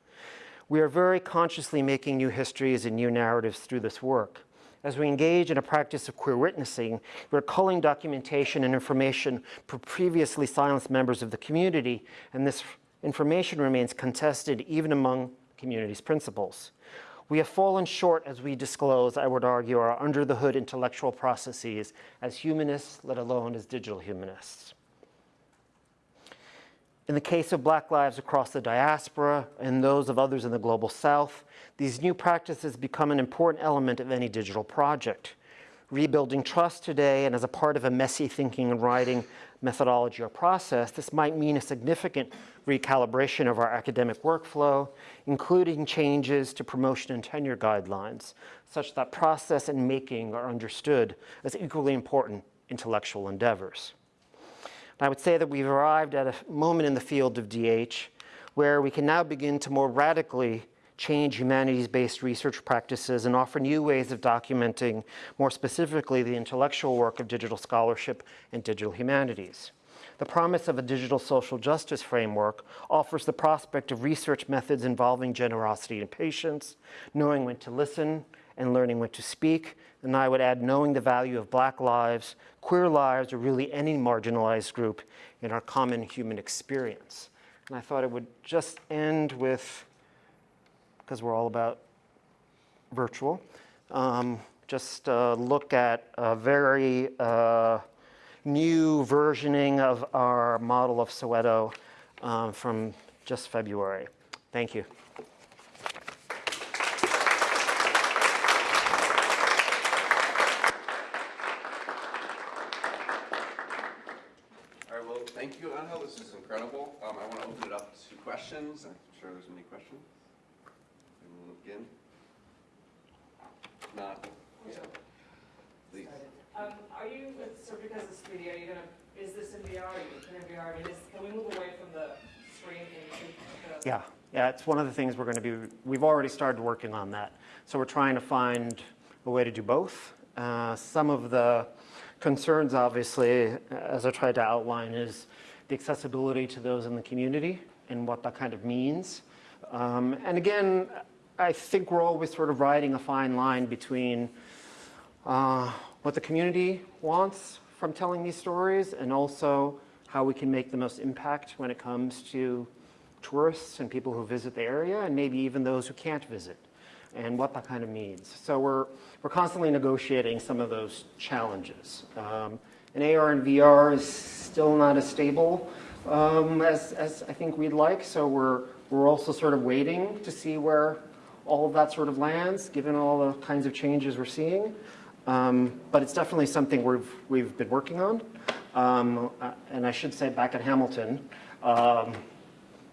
We are very consciously making new histories and new narratives through this work. As we engage in a practice of queer witnessing, we're culling documentation and information for previously silenced members of the community, and this information remains contested even among community's principles. We have fallen short as we disclose, I would argue, our under-the-hood intellectual processes as humanists, let alone as digital humanists. In the case of Black lives across the diaspora and those of others in the global south, these new practices become an important element of any digital project. Rebuilding trust today and as a part of a messy thinking and writing methodology or process, this might mean a significant recalibration of our academic workflow, including changes to promotion and tenure guidelines, such that process and making are understood as equally important intellectual endeavors. I would say that we've arrived at a moment in the field of DH where we can now begin to more radically change humanities-based research practices and offer new ways of documenting, more specifically, the intellectual work of digital scholarship and digital humanities. The promise of a digital social justice framework offers the prospect of research methods involving generosity and patience, knowing when to listen and learning when to speak, and I would add knowing the value of black lives, queer lives, or really any marginalized group in our common human experience. And I thought it would just end with, because we're all about virtual, um, just uh, look at a very uh, new versioning of our model of Soweto um, from just February. Thank you. questions? I'm sure there's many questions. We'll begin. Not, yeah. Please. Um, are you, so because it's 3D, are you gonna, is this in VR, are you in VR? I mean, is, can we move away from the screen into the? Yeah, it's one of the things we're gonna be, we've already started working on that. So we're trying to find a way to do both. Uh, some of the concerns, obviously, as I tried to outline, is the accessibility to those in the community and what that kind of means. Um, and again, I think we're always sort of riding a fine line between uh, what the community wants from telling these stories and also how we can make the most impact when it comes to tourists and people who visit the area, and maybe even those who can't visit, and what that kind of means. So we're, we're constantly negotiating some of those challenges. Um, and AR and VR is still not as stable um, as, as I think we'd like, so we're, we're also sort of waiting to see where all of that sort of lands, given all the kinds of changes we're seeing. Um, but it's definitely something we've, we've been working on. Um, uh, and I should say back at Hamilton, um,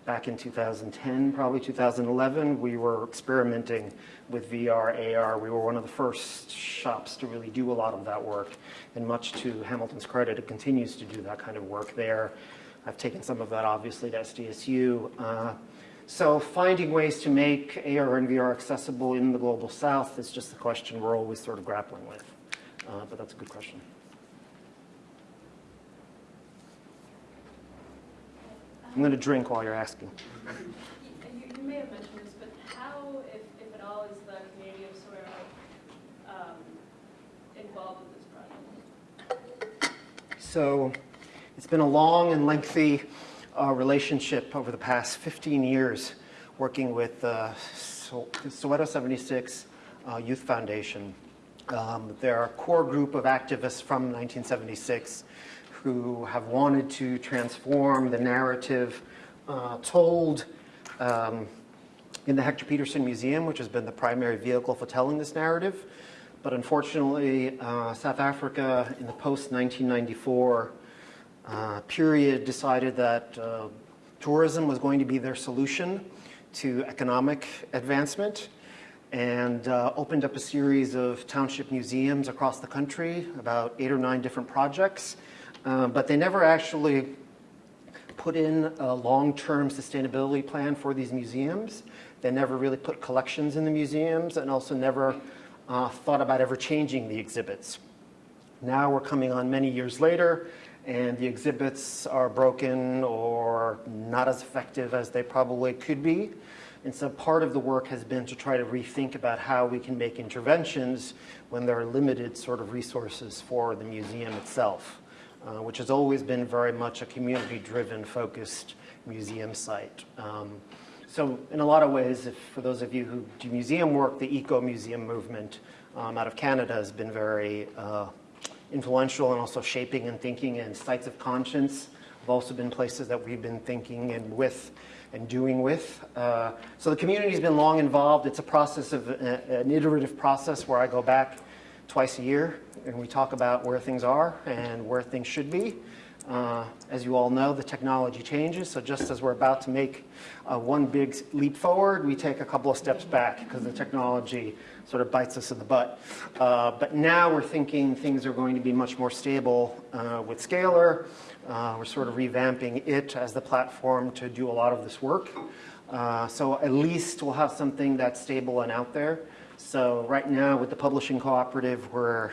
back in 2010, probably 2011, we were experimenting with VR, AR. We were one of the first shops to really do a lot of that work. And much to Hamilton's credit, it continues to do that kind of work there. I've taken some of that obviously to SDSU. Uh, so finding ways to make AR and VR accessible in the global south is just a question we're always sort of grappling with. Uh, but that's a good question. I'm going to drink while you're asking. You, you may have mentioned this, but how, if, if at all, is the community of Soweto um, involved with this project? So it's been a long and lengthy uh, relationship over the past 15 years working with uh, so- Soweto 76 uh, Youth Foundation. Um, they're a core group of activists from 1976 who have wanted to transform the narrative uh, told um, in the Hector Pieterson Museum, which has been the primary vehicle for telling this narrative. But unfortunately, uh, South Africa in the post 1994 uh, period decided that uh, tourism was going to be their solution to economic advancement and uh, opened up a series of township museums across the country, about eight or nine different projects. Uh, but they never actually put in a long-term sustainability plan for these museums. They never really put collections in the museums and also never uh, thought about ever changing the exhibits. Now we're coming on many years later and the exhibits are broken or not as effective as they probably could be. And so part of the work has been to try to rethink about how we can make interventions when there are limited sort of resources for the museum itself, uh, which has always been very much a community-driven focused museum site. Um, so in a lot of ways, if, for those of you who do museum work, the eco-museum movement um, out of Canada has been very uh, influential and also shaping and thinking and sites of conscience have also been places that we've been thinking and with and doing with. Uh, so the community's been long involved. It's a process of uh, an iterative process where I go back twice a year and we talk about where things are and where things should be. Uh, as you all know, the technology changes, so just as we're about to make uh, one big leap forward, we take a couple of steps back because the technology sort of bites us in the butt. Uh, but now we're thinking things are going to be much more stable uh, with Scalar. Uh, we're sort of revamping it as the platform to do a lot of this work. Uh, so at least we'll have something that's stable and out there. So right now with the publishing cooperative, we're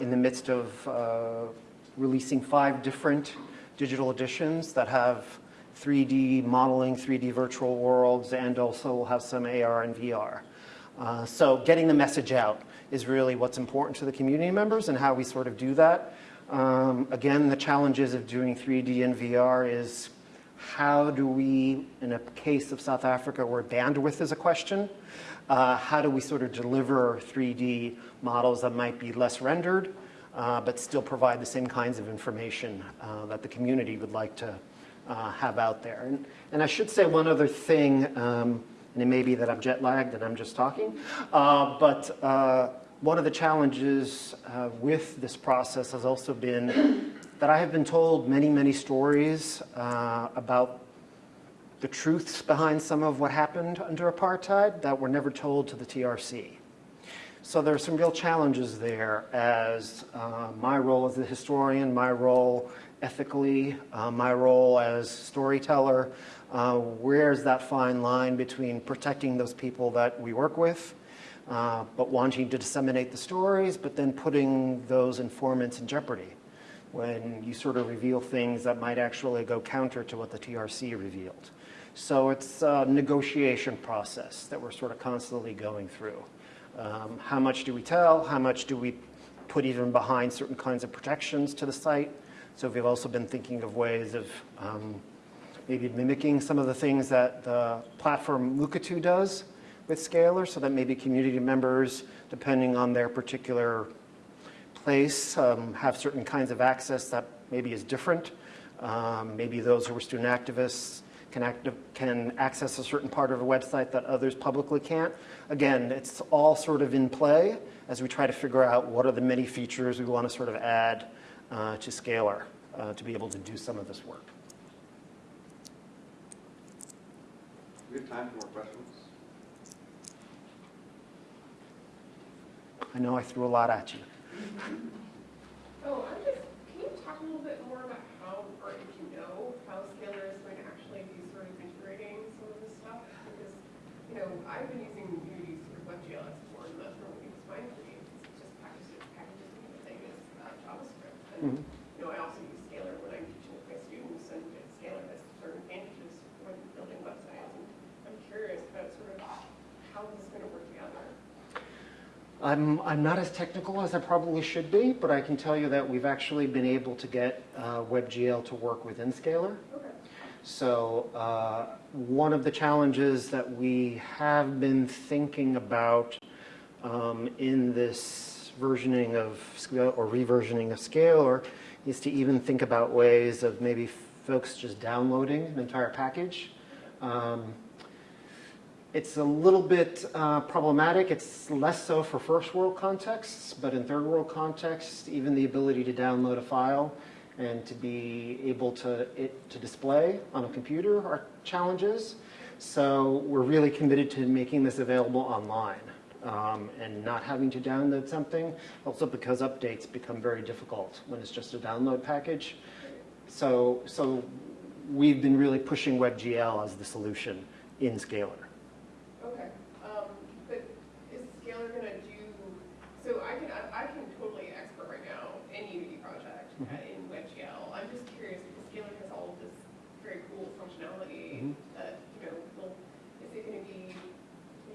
in the midst of releasing five different digital editions that have 3D modeling, 3D virtual worlds, and also will have some AR and VR. Uh, so getting the message out is really what's important to the community members and how we sort of do that. Um, again, the challenges of doing 3D and VR is how do we, in a case of South Africa where bandwidth is a question, uh, how do we sort of deliver 3D models that might be less rendered, uh, but still provide the same kinds of information uh, that the community would like to uh, have out there. And, and, I should say one other thing, um, and it may be that I'm jet lagged and I'm just talking, uh, but uh, one of the challenges with this process has also been that I have been told many, many stories about the truths behind some of what happened under apartheid that were never told to the TRC. So there are some real challenges there as uh, my role as a historian, my role ethically, uh, my role as storyteller. Uh, where's that fine line between protecting those people that we work with, uh, but wanting to disseminate the stories, but then putting those informants in jeopardy when you sort of reveal things that might actually go counter to what the TRC revealed. So it's a negotiation process that we're sort of constantly going through. Um, how much do we tell? How much do we put even behind certain kinds of protections to the site So we've also been thinking of ways of um, maybe mimicking some of the things that the platform Mukurtu does with Scalar, so that maybe community members, depending on their particular place, um, have certain kinds of access that maybe is different. Um, maybe those who are student activists can, active, can access a certain part of a website that others publicly can't. Again, it's all sort of in play as we try to figure out what are the many features we want to sort of add uh, to Scalar uh, to be able to do some of this work. We have time for more questions. I know I threw a lot at you. Oh, I'm just, can you talk a little bit more about how, or if you know, how Scalar is going to actually be sort of integrating some of this stuff? Because, I've been using Unity of WebGL export, and that's really fine for me. It's just packages, packages and the thing is uh, JavaScript. And, Mhm. you know, I also use Scalar when I'm teaching with my students, and Scalar has certain advantages when building websites. And I'm curious about sort of how this is going to work together. I'm, I'm not as technical as I probably should be, but I can tell you that we've actually been able to get uh, WebGL to work within Scalar. Okay. So uh, one of the challenges that we have been thinking about um, in this versioning of or reversioning of Scalar is to even think about ways of maybe folks just downloading an entire package. Um, it's a little bit uh, problematic. It's less so for first world contexts, but in third world contexts, even the ability to download a file and to be able to, it, to display on a computer are challenges. So we're really committed to making this available online um, and not having to download something. Also because updates become very difficult when it's just a download package. So, so we've been really pushing WebGL as the solution in Scalar. Okay, um, but is Scalar gonna do, so I can, I I can totally export right now any Unity project uh, in WebGL. I'm just curious, because Scalar has all of this very cool functionality Mhm. that, you know, will, is it gonna be,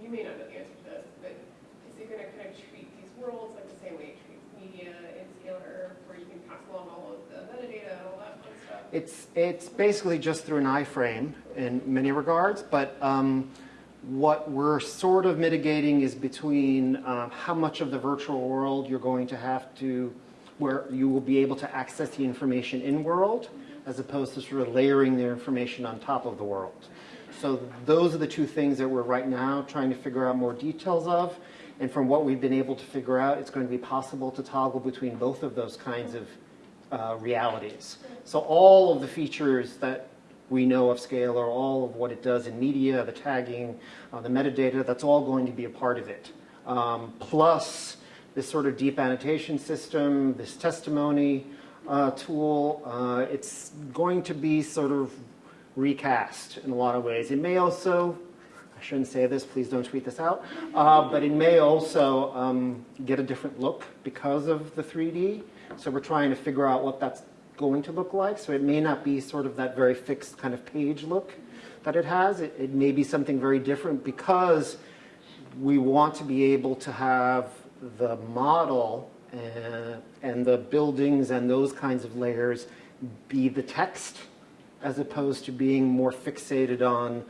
you may not know the answer to this, but is it gonna kind of treat these worlds like the same way it treats media in Scalar, where you can pass along all of the metadata and all that fun stuff? It's, it's basically just through an iframe in many regards, but um, what we're sort of mitigating is between um, how much of the virtual world you're going to have to, where you will be able to access the information in world, as opposed to sort of layering their information on top of the world. So those are the two things that we're right now trying to figure out more details of. And from what we've been able to figure out, it's going to be possible to toggle between both of those kinds of uh, realities. So all of the features that we know of Scalar, all of what it does in media, the tagging, uh, the metadata, that's all going to be a part of it. Um, plus this sort of deep annotation system, this testimony uh, tool, uh, it's going to be sort of recast in a lot of ways. It may also, I shouldn't say this, please don't tweet this out, uh, but it may also um, get a different look because of the 3D. So we're trying to figure out what that's going to look like. So it may not be sort of that very fixed kind of page look that it has. It, it may be something very different because we want to be able to have the model and, and the buildings and those kinds of layers be the text as opposed to being more fixated on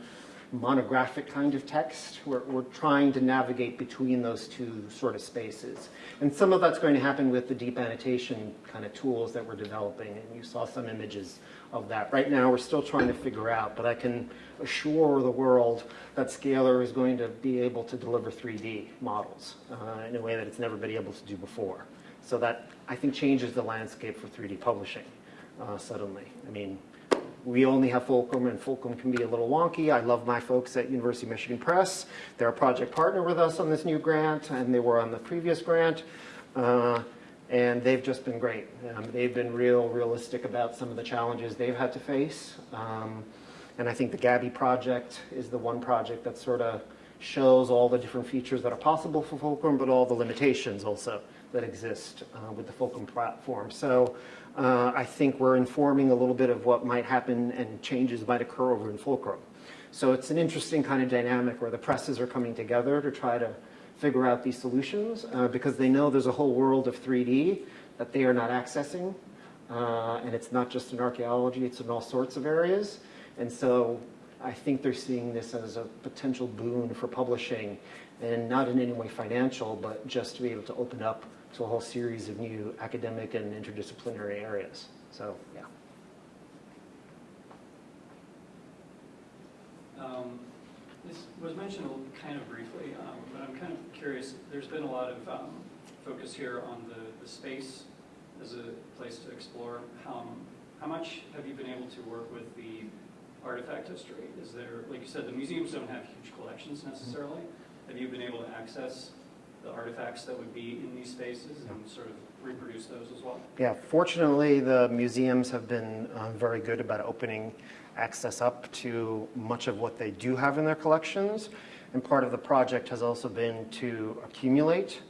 monographic kind of text. We're, we're trying to navigate between those two sort of spaces. And some of that's going to happen with the deep annotation kind of tools that we're developing, and you saw some images of that. Right now, we're still trying to figure out, but I can assure the world that Scalar is going to be able to deliver 3D models uh, in a way that it's never been able to do before. So that, I think, changes the landscape for 3D publishing uh, suddenly. I mean, we only have Fulcrum, and Fulcrum can be a little wonky. I love my folks at University of Michigan Press. They're a project partner with us on this new grant, and they were on the previous grant. Uh, and they've just been great. Um, they've been real realistic about some of the challenges they've had to face. Um, and I think the Gabby project is the one project that sort of shows all the different features that are possible for Fulcrum, but all the limitations also that exist uh, with the Fulcrum platform. So uh, I think we're informing a little bit of what might happen and changes might occur over in Fulcrum. So it's an interesting kind of dynamic where the presses are coming together to try to figure out these solutions uh, because they know there's a whole world of 3D that they are not accessing. uh, and it's not just in archaeology, it's in all sorts of areas. And so I think they're seeing this as a potential boon for publishing, and not in any way financial, but just to be able to open up to a whole series of new academic and interdisciplinary areas. So, yeah. Um, This was mentioned kind of briefly, um, but I'm kind of curious, there's been a lot of um, focus here on the, the space as a place to explore. How, how much have you been able to work with the artifact history? Is there, like you said, the museums don't have huge collections necessarily. Have you been able to access the artifacts that would be in these spaces and sort of reproduce those as well? Yeah, fortunately, the museums have been uh, very good about opening access up to much of what they do have in their collections. And part of the project has also been to accumulate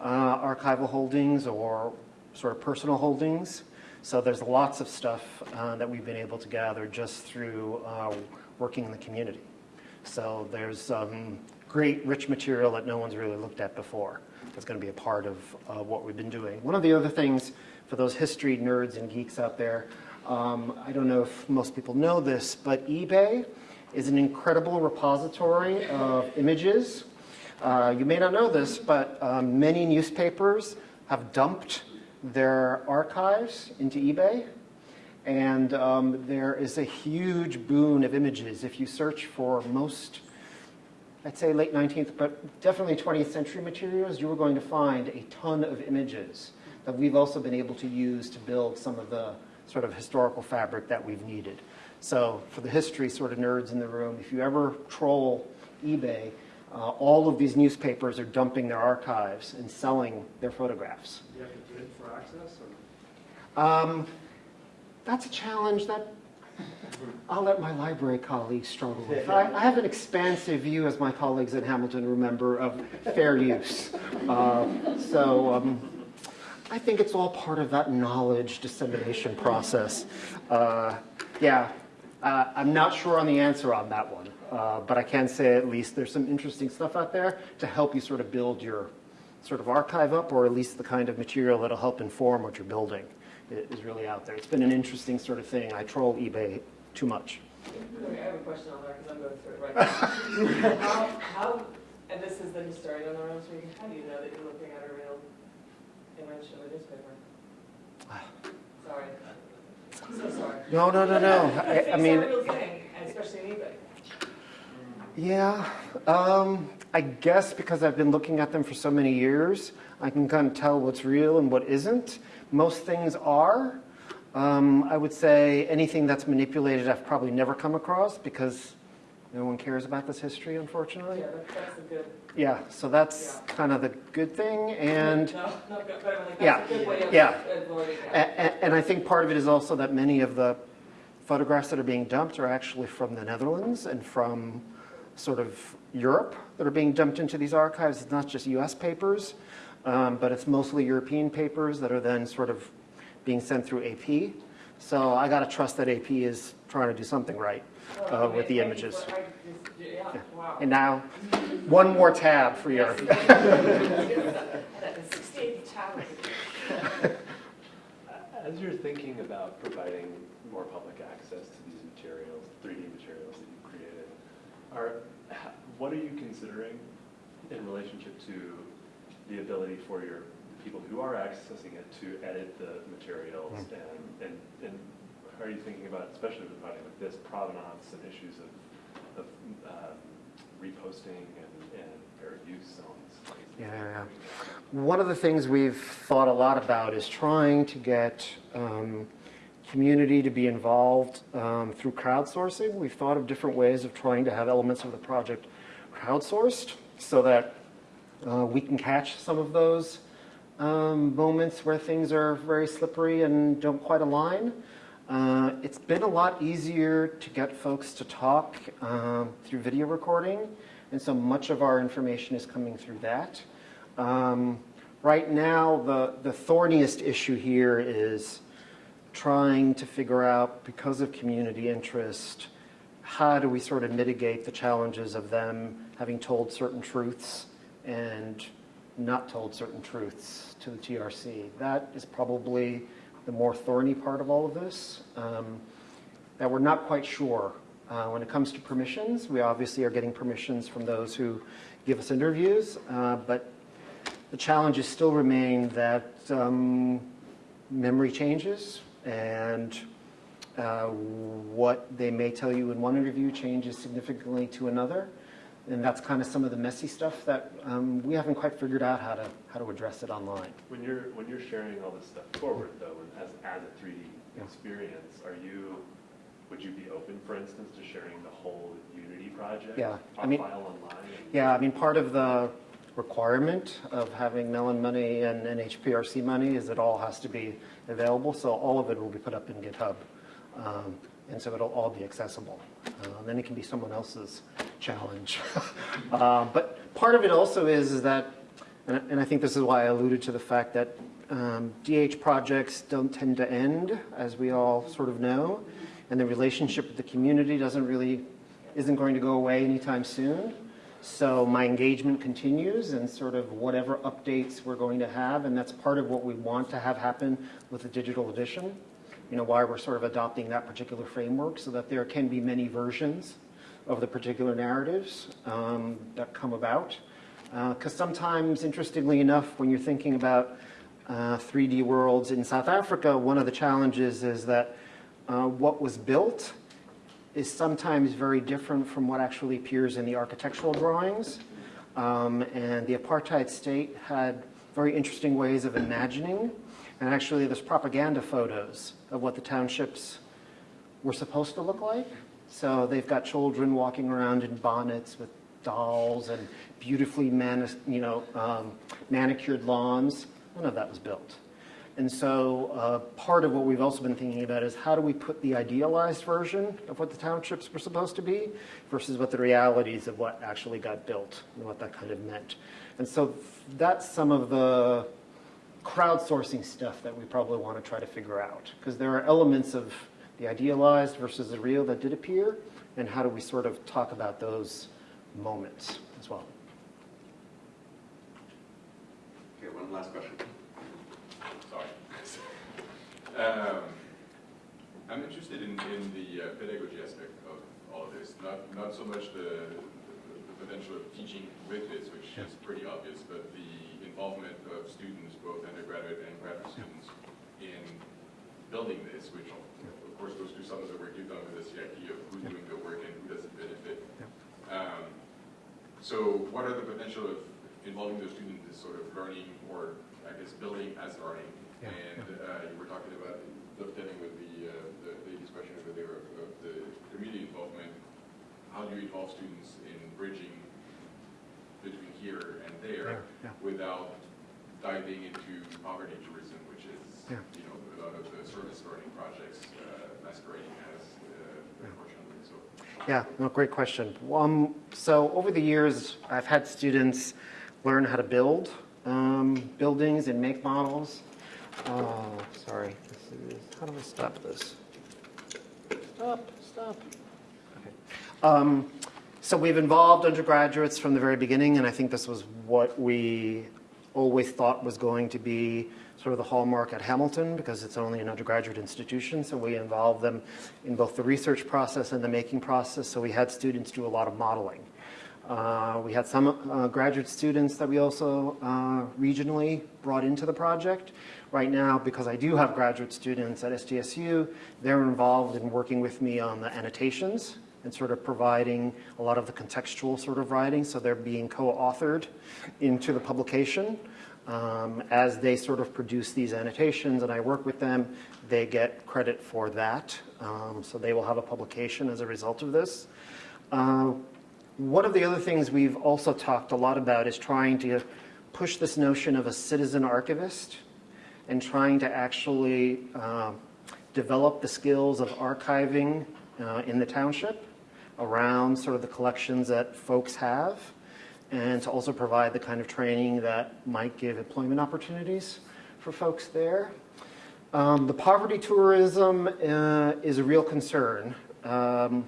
uh, archival holdings or sort of personal holdings. So there's lots of stuff uh, that we've been able to gather just through uh, working in the community. So there's um, great rich material that no one's really looked at before. That's going to be a part of uh, what we've been doing. One of the other things for those history nerds and geeks out there, um, I don't know if most people know this, but eBay is an incredible repository of images. Uh, you may not know this, but um, many newspapers have dumped their archives into eBay. And um, there is a huge boon of images. If you search for most, I'd say late 19th, but definitely 20th century materials, you are going to find a ton of images that we've also been able to use to build some of the sort of historical fabric that we've needed. So for the history sort of nerds in the room, if you ever troll eBay, uh, all of these newspapers are dumping their archives and selling their photographs. Do you have to bid for access or? Um, that's a challenge that I'll let my library colleagues struggle with. I, I have an expansive view, as my colleagues at Hamilton remember, of fair use. Uh, so um, I think it's all part of that knowledge dissemination process. Uh, yeah, uh, I'm not sure on the answer on that one, uh, but I can say at least there's some interesting stuff out there to help you sort of build your sort of archive up, or at least the kind of material that'll help inform what you're building is really out there. It's been an interesting sort of thing. I troll eBay too much. Okay, I have a question on that, because I'm going through it right now. How, how, and this is the historian on the room speaking, how do you know that you're looking at a real image of a newspaper? Sorry. So sorry. No, no, no, no. I, I It's mean, a real thing, especially in eBay. yeah. Um, I guess because I've been looking at them for so many years, I can kind of tell what's real and what isn't. Most things are. Um, I would say anything that's manipulated, I've probably never come across because no one cares about this history, unfortunately. Yeah, that- that's a good, Yeah, so that's kind of the good thing, and no, not good, but I mean, like, Yeah, that's a good way of yeah. avoiding A- that. a- And I think part of it is also that many of the photographs that are being dumped are actually from the Netherlands and from sort of Europe that are being dumped into these archives. It's not just US papers, um, but it's mostly European papers that are then sort of being sent through AP. So I got to trust that AP is trying to do something right uh, with the images. for- I just- Yeah, wow. And now, one more tab for your. That is 68 tower. As you're thinking about providing more public access to these materials, 3D materials that you've created, are, what are you considering in relationship to the ability for your, people who are accessing it to edit the materials? Mm. And, and, and how are you thinking about, especially with a project like this, provenance and issues of, of um, reposting and, and fair use zones? Yeah, yeah, yeah. One of the things we've thought a lot about is trying to get um, community to be involved um, through crowdsourcing. We've thought of different ways of trying to have elements of the project crowdsourced so that uh, we can catch some of those um, moments where things are very slippery and don't quite align. Uh, it's been a lot easier to get folks to talk um, through video recording, and so much of our information is coming through that. Um, right now, the, the thorniest issue here is trying to figure out, because of community interest, how do we sort of mitigate the challenges of them having told certain truths and not told certain truths to the TRC? That is probably the more thorny part of all of this, um, that we're not quite sure. Uh, when it comes to permissions, we obviously are getting permissions from those who give us interviews, uh, but the challenges still remain that um, memory changes and uh, what they may tell you in one interview changes significantly to another. And that's kind of some of the messy stuff that um, we haven't quite figured out how to, how to address it online. When you're, when you're sharing all this stuff forward though, and as, as a 3D Yeah. experience, are you, would you be open, for instance, to sharing the whole Unity project? Yeah, I mean- file online? Yeah, I mean, part of the requirement of having Mellon money and NHPRC money is it all has to be available, so all of it will be put up in GitHub. Um, And so it'll all be accessible. Uh, Then it can be someone else's challenge. Uh, But part of it also is, is that, and I- and I think this is why I alluded to the fact that um, DH projects don't tend to end, as we all sort of know, and the relationship with the community doesn't really, isn't going to go away anytime soon. So my engagement continues and sort of whatever updates we're going to have, and that's part of what we want to have happen with the digital edition. You know, why we're sort of adopting that particular framework so that there can be many versions of the particular narratives um, that come about. Because sometimes, interestingly enough, when you're thinking about uh, 3D worlds in South Africa, one of the challenges is that uh, what was built is sometimes very different from what actually appears in the architectural drawings. Um, and the apartheid state had very interesting ways of imagining. And actually, there's propaganda photos of what the townships were supposed to look like. So they've got children walking around in bonnets with dolls and beautifully you know, um, manicured lawns. None of that was built. And so uh, part of what we've also been thinking about is how do we put the idealized version of what the townships were supposed to be versus what the realities of what actually got built and what that kind of meant. And so that's some of the crowdsourcing stuff that we probably want to try to figure out because there are elements of the idealized versus the real that did appear and how do we sort of talk about those moments as well. Okay, one last question. Sorry. Um, I'm interested in, in the uh, pedagogy aspect of all of this, not, not so much the, the potential of teaching with this, which is pretty obvious, but the involvement of students, both undergraduate and graduate students, in building this, which of course goes through some of the work you've done with the CIP of who's doing the work and who does it benefit. Um, So what are the potential of involving those students in sort of learning or, I guess, building as learning? And uh, you were talking about dovetailing with the, uh, the lady's question over there of of the community involvement. How do you involve students in bridging between here and there Yeah, yeah. without diving into poverty tourism, which is, Yeah. you know, a lot of the service learning projects uh, masquerading as, uh, unfortunately, so. Yeah, no, great question. Um, so over the years, I've had students learn how to build um, buildings and make models. Oh, sorry. This is, how do I stop this? Stop, stop. Okay. Um, so we've involved undergraduates from the very beginning, and I think this was what we always thought was going to be sort of the hallmark at Hamilton because it's only an undergraduate institution. So we involve them in both the research process and the making process. So we had students do a lot of modeling. Uh, we had some uh, graduate students that we also uh, regionally brought into the project. Right now, because I do have graduate students at SDSU, they're involved in working with me on the annotations and sort of providing a lot of the contextual sort of writing. So they're being co-authored into the publication. Um, as they sort of produce these annotations and I work with them, they get credit for that. Um, so they will have a publication as a result of this. Uh, one of the other things we've also talked a lot about is trying to push this notion of a citizen archivist and trying to actually uh, develop the skills of archiving uh, in the township around sort of the collections that folks have and to also provide the kind of training that might give employment opportunities for folks there. Um, the poverty tourism uh, is a real concern. Um,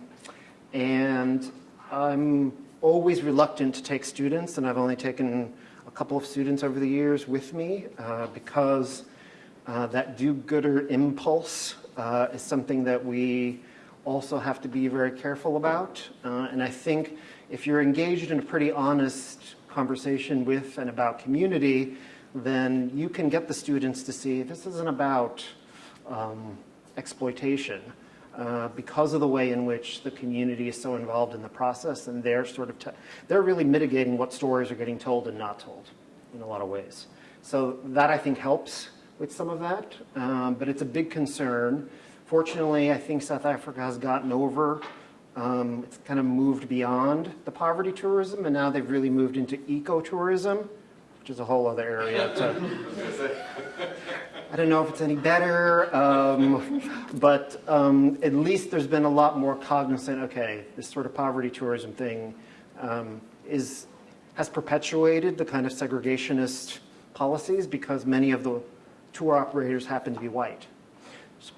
and I'm always reluctant to take students, and I've only taken a couple of students over the years with me uh, because Uh, that do-gooder impulse uh, is something that we also have to be very careful about. Uh, and I think if you're engaged in a pretty honest conversation with and about community, then you can get the students to see this isn't about um, exploitation uh, because of the way in which the community is so involved in the process and they're sort of, they're really mitigating what stories are getting told and not told in a lot of ways. So that I think helps with some of that, um, but it's a big concern. Fortunately, I think South Africa has gotten over, um, it's kind of moved beyond the poverty tourism and now they've really moved into ecotourism, which is a whole other area to, I don't know if it's any better, um, but um, at least there's been a lot more cognizant, okay, this sort of poverty tourism thing um, is, has perpetuated the kind of segregationist policies because many of the tour operators happen to be white.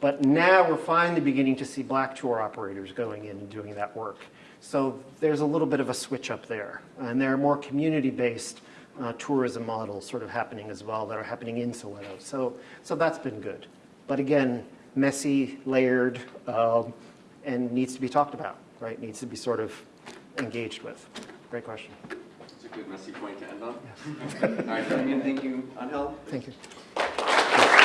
But now we're finally beginning to see black tour operators going in and doing that work. So there's a little bit of a switch up there. And there are more community-based uh, tourism models sort of happening as well that are happening in Soweto. So, so that's been good. But again, messy, layered, um, and needs to be talked about, right? Needs to be sort of engaged with. Great question. It's a good messy point to end on. All right, thank you, Angel. Thank you.